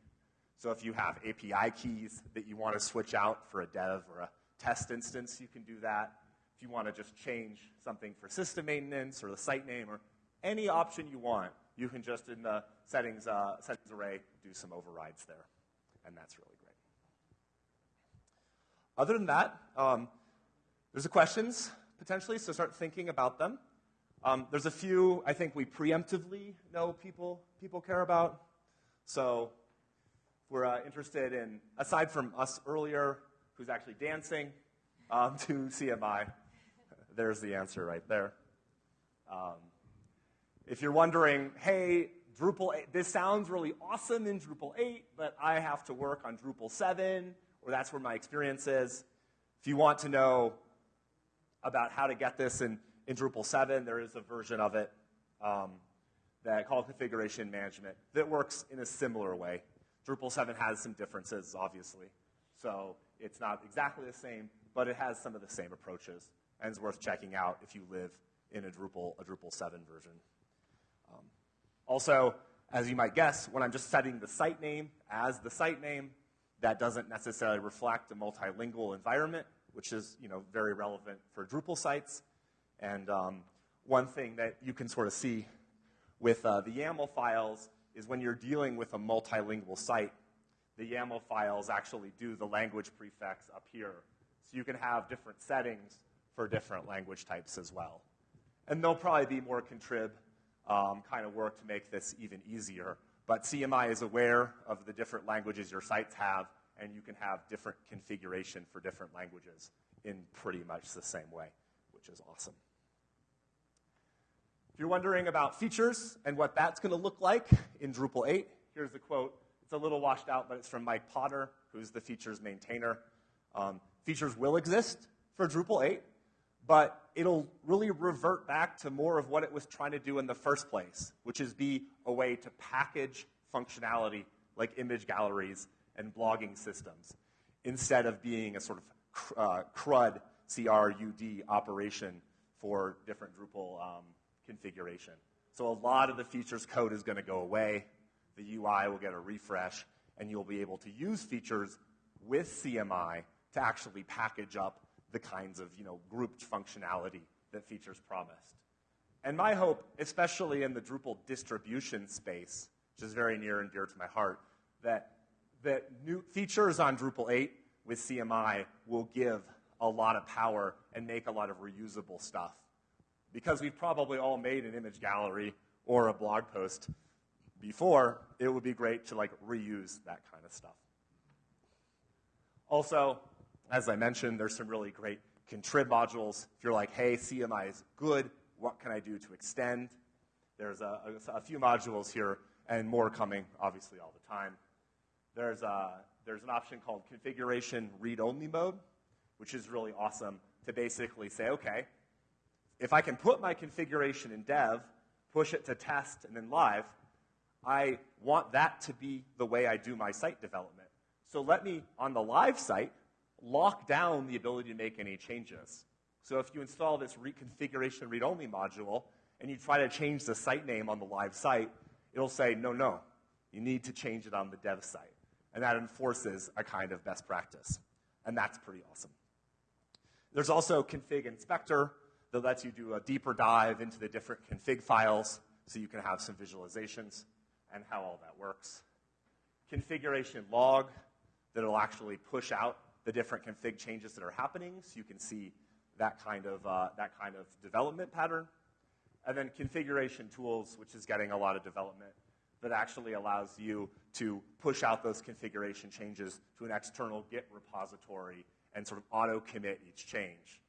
So if you have API keys that you want to switch out for a dev or a test instance, you can do that. If you want to just change something for system maintenance or the site name or any option you want, you can just in the settings, uh, settings array do some overrides there. And that's really great. Other than that, um, there's the questions potentially, so start thinking about them. Um, there's a few I think we preemptively know people, people care about. So we're uh, interested in, aside from us earlier, who's actually dancing um, to CMI, there's the answer right there. Um, if you're wondering, hey, Drupal 8, this sounds really awesome in Drupal 8, but I have to work on Drupal 7, or that's where my experience is. If you want to know about how to get this in, in Drupal 7, there is a version of it um, that called configuration management that works in a similar way. Drupal 7 has some differences, obviously. So it's not exactly the same, but it has some of the same approaches and is worth checking out if you live in a Drupal, a Drupal 7 version. Um, also, as you might guess, when I'm just setting the site name as the site name, that doesn't necessarily reflect a multilingual environment, which is you know, very relevant for Drupal sites. And um, one thing that you can sort of see with uh, the YAML files is when you're dealing with a multilingual site, the YAML files actually do the language prefix up here. So you can have different settings for different language types as well. And there'll probably be more contrib um, kind of work to make this even easier. But CMI is aware of the different languages your sites have, and you can have different configuration for different languages in pretty much the same way, which is awesome. You're wondering about features and what that's going to look like in Drupal 8, here's the quote. It's a little washed out, but it's from Mike Potter, who's the features maintainer. Um, features will exist for Drupal 8, but it'll really revert back to more of what it was trying to do in the first place, which is be a way to package functionality like image galleries and blogging systems, instead of being a sort of uh, CRUD, C-R-U-D operation for different Drupal um, configuration. So a lot of the features code is going to go away. The UI will get a refresh, and you'll be able to use features with CMI to actually package up the kinds of you know, grouped functionality that features promised. And my hope, especially in the Drupal distribution space, which is very near and dear to my heart, that, that new features on Drupal 8 with CMI will give a lot of power and make a lot of reusable stuff. Because we've probably all made an image gallery or a blog post before, it would be great to like reuse that kind of stuff. Also, as I mentioned, there's some really great contrib modules. If you're like, hey, CMI is good, what can I do to extend? There's a, a, a few modules here and more coming, obviously, all the time. There's, a, there's an option called configuration read-only mode, which is really awesome to basically say, okay, if I can put my configuration in dev, push it to test, and then live, I want that to be the way I do my site development. So let me, on the live site, lock down the ability to make any changes. So if you install this reconfiguration read-only module and you try to change the site name on the live site, it'll say, no, no, you need to change it on the dev site. And that enforces a kind of best practice. And that's pretty awesome. There's also config inspector that lets you do a deeper dive into the different config files so you can have some visualizations and how all that works. Configuration log that'll actually push out the different config changes that are happening so you can see that kind of, uh, that kind of development pattern. And then configuration tools, which is getting a lot of development, that actually allows you to push out those configuration changes to an external Git repository and sort of auto commit each change.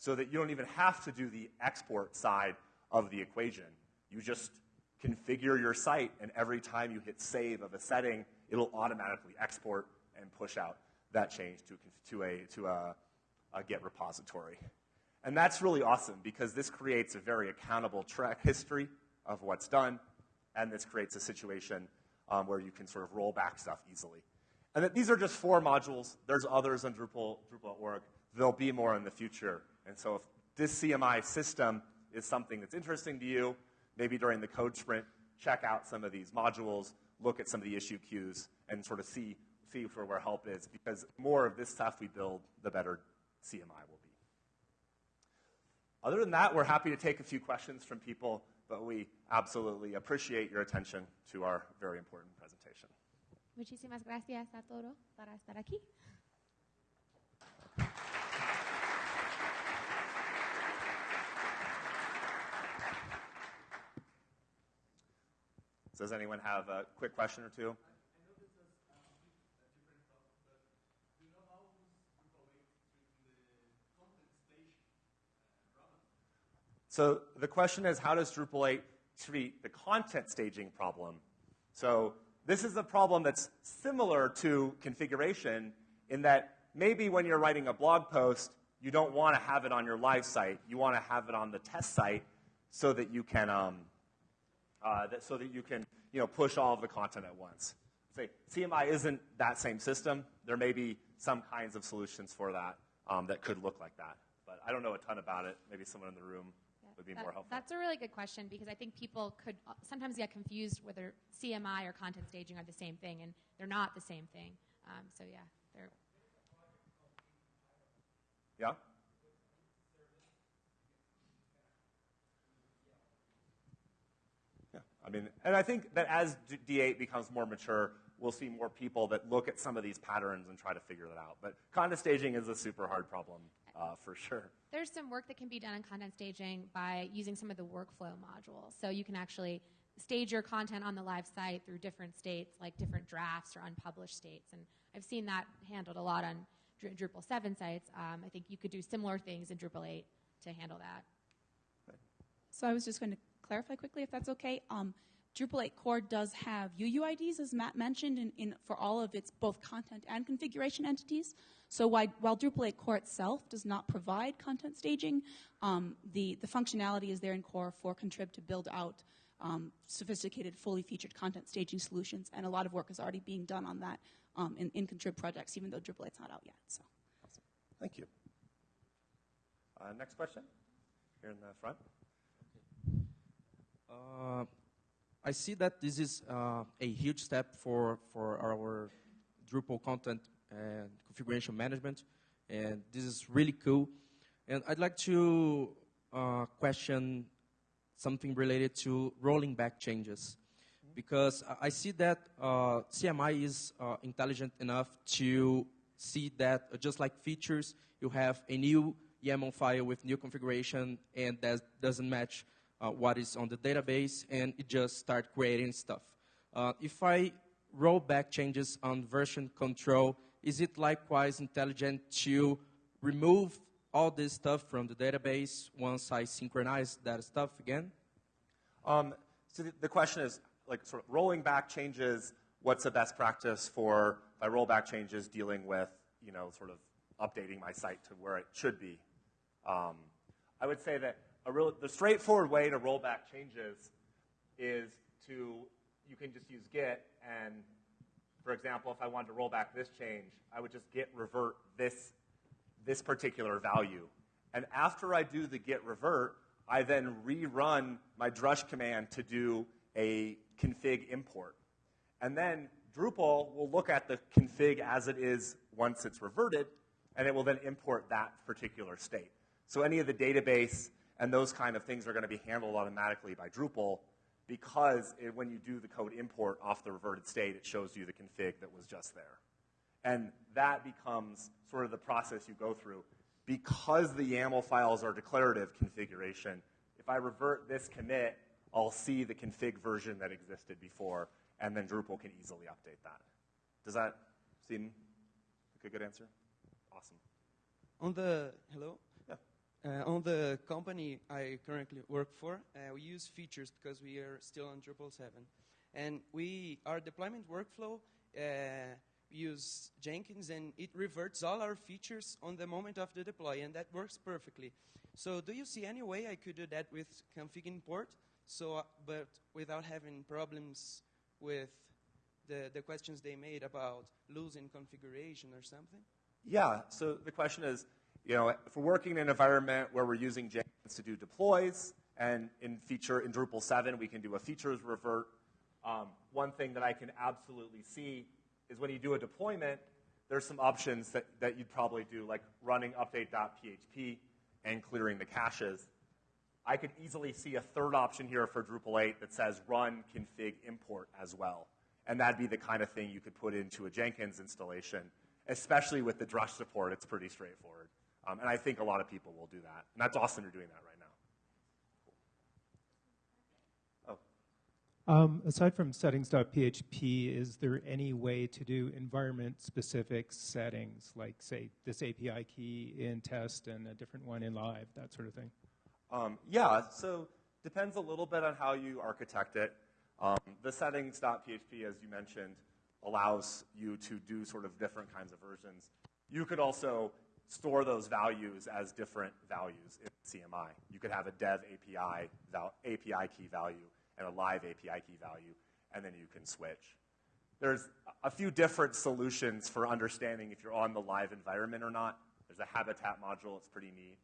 So that you don't even have to do the export side of the equation. You just configure your site, and every time you hit save of a setting, it'll automatically export and push out that change to, to, a, to a, a Git repository. And that's really awesome because this creates a very accountable track history of what's done, and this creates a situation um, where you can sort of roll back stuff easily. And that these are just four modules. There's others on Drupal, Drupal.org. There'll be more in the future. And so if this CMI system is something that's interesting to you, maybe during the code sprint, check out some of these modules, look at some of the issue queues, and sort of see, see where, where help is. Because more of this stuff we build, the better CMI will be. Other than that, we're happy to take a few questions from people, but we absolutely appreciate your attention to our very important presentation. Muchísimas gracias a todos para estar aquí. Does anyone have a quick question or two? So the question is, how does Drupal 8 treat the content staging problem? So this is a problem that's similar to configuration in that maybe when you're writing a blog post, you don't want to have it on your live site. You want to have it on the test site so that you can, um, uh, that, so that you can, you know, push all of the content at once. Say CMI isn't that same system. There may be some kinds of solutions for that um, that could look like that, but I don't know a ton about it. Maybe someone in the room would be That- more helpful. That's a really good question because I think people could uh, sometimes get confused whether CMI or content staging are the same thing, and they're not the same thing. Um, so yeah, they're Yeah? Yeah, I mean, and I think that as D- D8 becomes more mature, we'll see more people that look at some of these patterns and try to figure that out. But content staging is a super hard problem uh, for sure. there's some work that can be done in content staging by using some of the workflow modules. So you can actually stage your content on the live site through different states, like different drafts or unpublished states. And I've seen that handled a lot on Drupal 7 sites. Um, I think you could do similar things in Drupal 8 to handle that. So I was just going to clarify quickly, if that's okay. Um, Drupal 8 Core does have UUIDs, as Matt mentioned, in, in, for all of its both content and configuration entities. So while, while Drupal 8 Core itself does not provide content staging, um, the, the functionality is there in Core for Contrib to build out um, sophisticated, fully featured content staging solutions, and a lot of work is already being done on that um, in, in Contrib projects, even though Drupal 8's not out yet. So. Thank you. Uh, next question, here in the front. Uh, I see that this is uh, a huge step for, for our Drupal content and configuration management, and this is really cool. And I'd like to uh, question something related to rolling back changes, because I- see that uh, CMI is uh, intelligent enough to see that just like features, you have a new YAML file with new configuration, and that doesn't match uh, what is on the database, and it just start creating stuff. Uh, if I roll back changes on version control, is it likewise intelligent to remove all this stuff from the database once I synchronize that stuff again? Um, so the, the question is, like, sort of rolling back changes. What's the best practice for by rollback changes dealing with, you know, sort of updating my site to where it should be? Um, I would say that real, the straightforward way to roll back changes is to you can just use git and, for example, if I wanted to roll back this change, I would just git revert this this particular value. And after I do the git revert, I then rerun my drush command to do a config import. And then Drupal will look at the config as it is once it's reverted, and it will then import that particular state. So any of the database and those kind of things are going to be handled automatically by Drupal because it, when you do the code import off the reverted state, it shows you the config that was just there. And that becomes sort of the process you go through. Because the YAML files are declarative configuration, if I revert this commit, I'll see the config version that existed before, and then Drupal can easily update that. Does that seem like a good answer? Awesome. On the hello. Uh, on the company I currently work for, uh, we use features because we are still on Drupal 7, and we our deployment workflow uh, use Jenkins, and it reverts all our features on the moment of the deploy, and that works perfectly. So, do you see any way I could do that with config import? So, uh, but without having problems with the, the questions they made about losing configuration or something? Yeah, so the question is, you know, if we're working in an environment where we're using Jenkins to do deploys, and in feature in Drupal 7, we can do a features revert. Um, one thing that I can absolutely see is when you do a deployment, there's some options that, that you'd probably do, like running update.php and clearing the caches. I could easily see a third option here for Drupal 8 that says run config import as well. And that'd be the kind of thing you could put into a Jenkins installation, especially with the Drush support. It's pretty straightforward. Um, and I think a lot of people will do that. And that's awesome you're doing that right now. Oh. Um, aside from settings.php, is there any way to do environment-specific settings, like, say, this API key in test and a different one in live, that sort of thing? Um, yeah, so depends a little bit on how you architect it. Um, the settings.php, as you mentioned, allows you to do sort of different kinds of versions. You could also store those values as different values in CMI. You could have a dev API, val- API key value and a live API key value, and then you can switch. There's a few different solutions for understanding if you're on the live environment or not. There's a habitat module, it's pretty neat.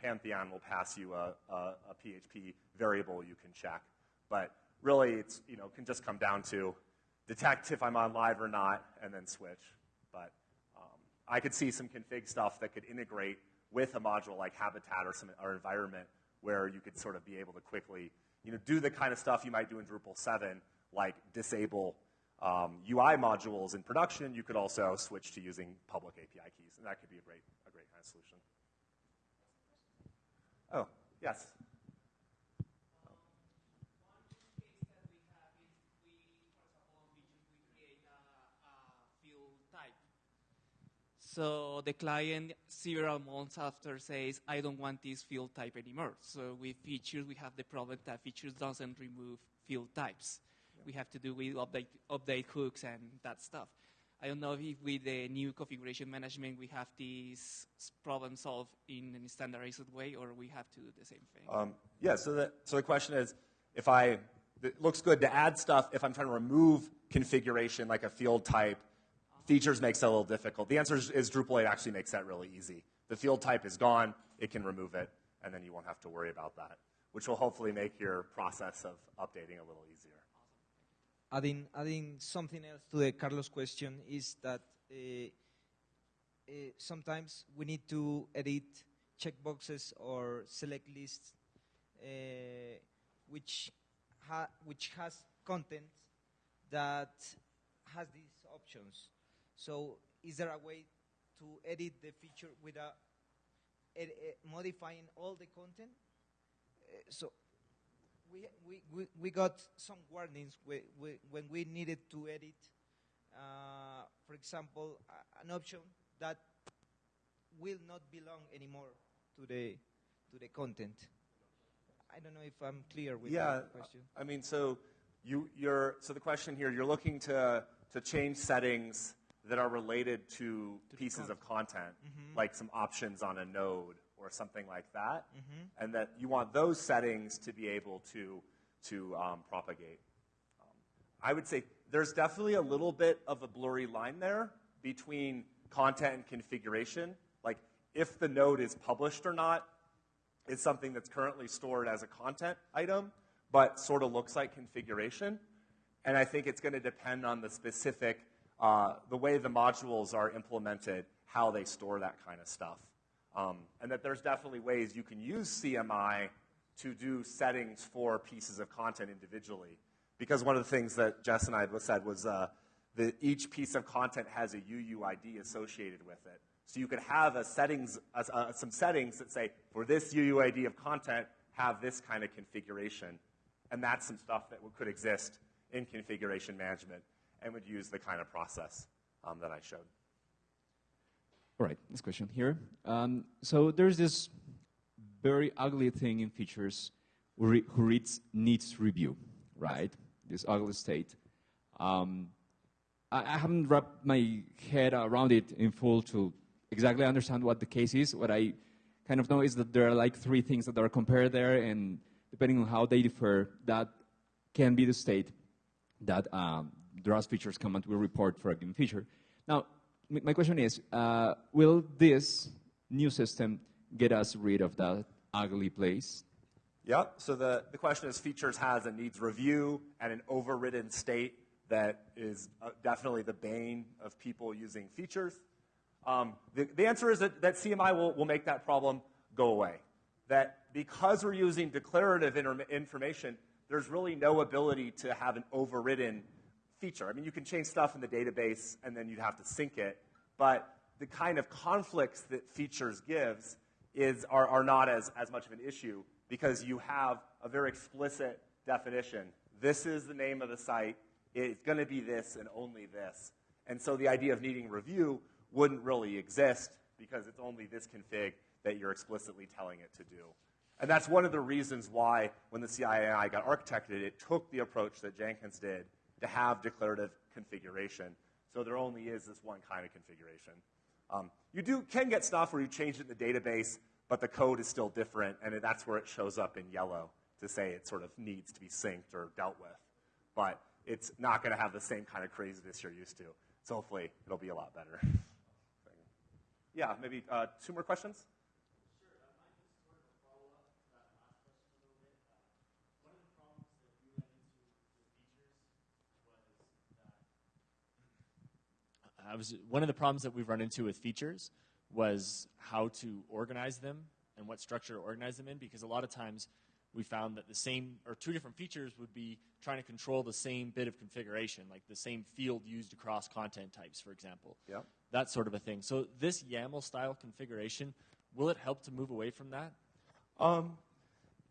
Pantheon will pass you a, a, a PHP variable you can check. But really, it's, you know, can just come down to detect if I'm on live or not, and then switch. I could see some config stuff that could integrate with a module like Habitat or some or environment where you could sort of be able to quickly, you know, do the kind of stuff you might do in Drupal 7, like disable um, UI modules in production. You could also switch to using public API keys, and that could be a great, a great kind of solution. Oh, yes. So the client several months after says, I don't want this field type anymore. So with features, we have the problem that features doesn't remove field types. Yeah. We have to do with update, update hooks and that stuff. I don't know if with the new configuration management we have this problem solved in a standardized way or we have to do the same thing. Um, yeah, so the, so the question is, if I, it looks good to add stuff, if I'm trying to remove configuration like a field type, features makes that a little difficult. The answer is, is Drupal 8 actually makes that really easy. The field type is gone, it can remove it, and then you won't have to worry about that, which will hopefully make your process of updating a little easier. Adding, adding something else to the Carlos question is that uh, uh, sometimes we need to edit checkboxes or select lists uh, which, ha which has content that has these options. So is there a way to edit the feature without ed modifying all the content? Uh, so we, we, we, we got some warnings we, we, when we needed to edit, uh, for example, uh, an option that will not belong anymore to the, to the content. I don't know if I'm clear with yeah, that question. I mean, so you, you're, so the question here, you're looking to, to change settings that are related to, to pieces of content, mm-hmm. like some options on a node or something like that, mm-hmm. and that you want those settings to be able to, to um, propagate. Um, I would say there's definitely a little bit of a blurry line there between content and configuration. Like, if the node is published or not is something that's currently stored as a content item, but sort of looks like configuration. And I think it's going to depend on the specific uh, the way the modules are implemented, how they store that kind of stuff. Um, and that there's definitely ways you can use CMI to do settings for pieces of content individually. Because one of the things that Jess and I said was uh, that each piece of content has a UUID associated with it. So you could have a settings, uh, some settings that say, for this UUID of content, have this kind of configuration. And that's some stuff that could exist in configuration management and would use the kind of process um, that I showed. All right, this question here. Um, so there's this very ugly thing in features who reads needs review, right? This ugly state. Um, I, I, haven't wrapped my head around it in full to exactly understand what the case is. What I kind of know is that there are like three things that are compared there, and depending on how they differ, that can be the state that um, Drush features command will report for a given feature. Now, my question is, uh, will this new system get us rid of that ugly place? Yep. So the, the question is features has and needs review and an overridden state that is uh, definitely the bane of people using features. Um, the, the, answer is that, that CMI will, will make that problem go away. That because we're using declarative information, there's really no ability to have an overridden feature. I mean, you can change stuff in the database and then you'd have to sync it, but the kind of conflicts that features gives is, are, are not as, as much of an issue because you have a very explicit definition. This is the name of the site. It's going to be this and only this. And so the idea of needing review wouldn't really exist because it's only this config that you're explicitly telling it to do. And that's one of the reasons why, when the CMI got architected, it took the approach that Jenkins did to have declarative configuration. So there only is this one kind of configuration. Um, you do, can get stuff where you change it in the database, but the code is still different, and that's where it shows up in yellow to say it sort of needs to be synced or dealt with. But it's not going to have the same kind of craziness you're used to. So hopefully it'll be a lot better. yeah, maybe uh, two more questions? I was one of the problems that we've run into with features was how to organize them and what structure to organize them in because a lot of times we found that the same or two different features would be trying to control the same bit of configuration, like the same field used across content types, for example. Yeah. That sort of a thing. So this YAML style configuration, will it help to move away from that? Um,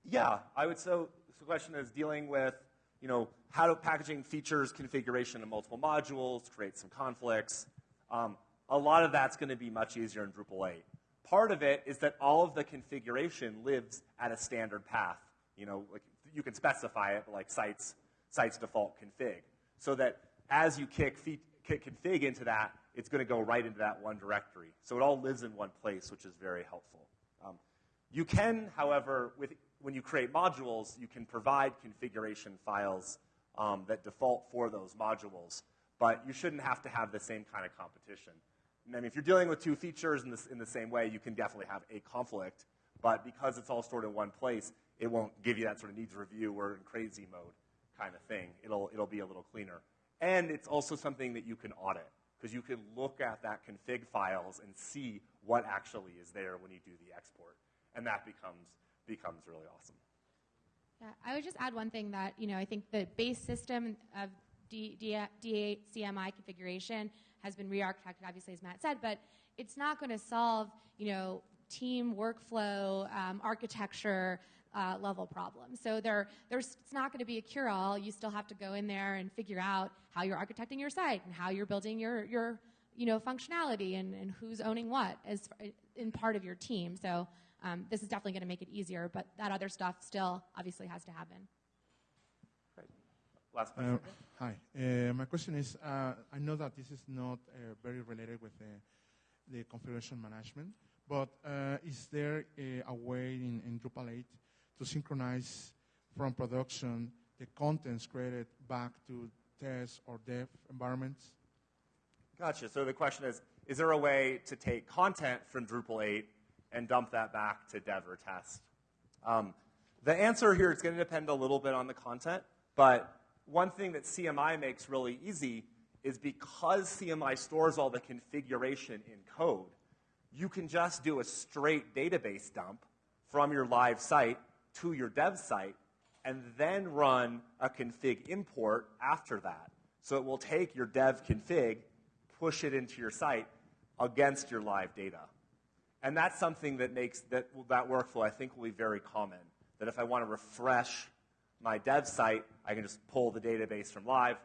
yeah, I would. So, so the question is dealing with you know, how do packaging features, configuration in multiple modules, create some conflicts. Um, a lot of that's going to be much easier in Drupal 8. Part of it is that all of the configuration lives at a standard path. You know, like you can specify it, but like sites, sites default config. So that as you kick, feed, kick config into that, it's going to go right into that one directory. So it all lives in one place, which is very helpful. Um, you can, however, with when you create modules, you can provide configuration files um, that default for those modules, but you shouldn't have to have the same kind of competition. I mean, if you're dealing with two features in, this, in the same way, you can definitely have a conflict, but because it's all stored in one place, it won't give you that sort of needs review or in crazy mode kind of thing. It'll, it'll be a little cleaner. And it's also something that you can audit, because you can look at that config files and see what actually is there when you do the export. And that becomes becomes really awesome. Yeah, I would just add one thing that, you know, I think the base system of D, D, D8 CMI configuration has been re-architected, obviously, as Matt said, but it's not going to solve, you know, team workflow, um, architecture uh, level problems. So there, there's, it's not going to be a cure-all. You still have to go in there and figure out how you're architecting your site and how you're building your, your you know, functionality and, and who's owning what as in part of your team. So um, this is definitely going to make it easier, but that other stuff still obviously has to happen. Great. Last question. Uh, hi. Uh, my question is uh, I know that this is not uh, very related with the, the configuration management, but uh, is there a, a way in, in Drupal 8 to synchronize from production the contents created back to test or dev environments? Gotcha. So the question is, is there a way to take content from Drupal 8 and dump that back to dev or test? Um, the answer here is going to depend a little bit on the content, but one thing that CMI makes really easy is because CMI stores all the configuration in code, you can just do a straight database dump from your live site to your dev site and then run a config import after that. So it will take your dev config, push it into your site against your live data. And that's something that makes that, that workflow, I think, will be very common. That if I want to refresh my dev site, I can just pull the database from live,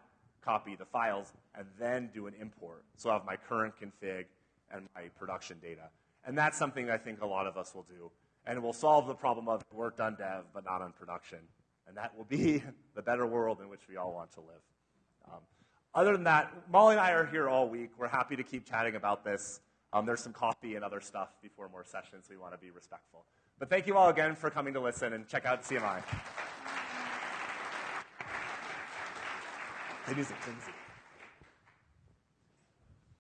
copy the files, and then do an import. So I have my current config and my production data. And that's something I think a lot of us will do. And it will solve the problem of work done dev, but not on production. And that will be the better world in which we all want to live. Um, other than that, Molly and I are here all week. We're happy to keep chatting about this. Um, there's some coffee and other stuff before more sessions. We want to be respectful. But thank you all again for coming to listen and check out CMI. The music, music.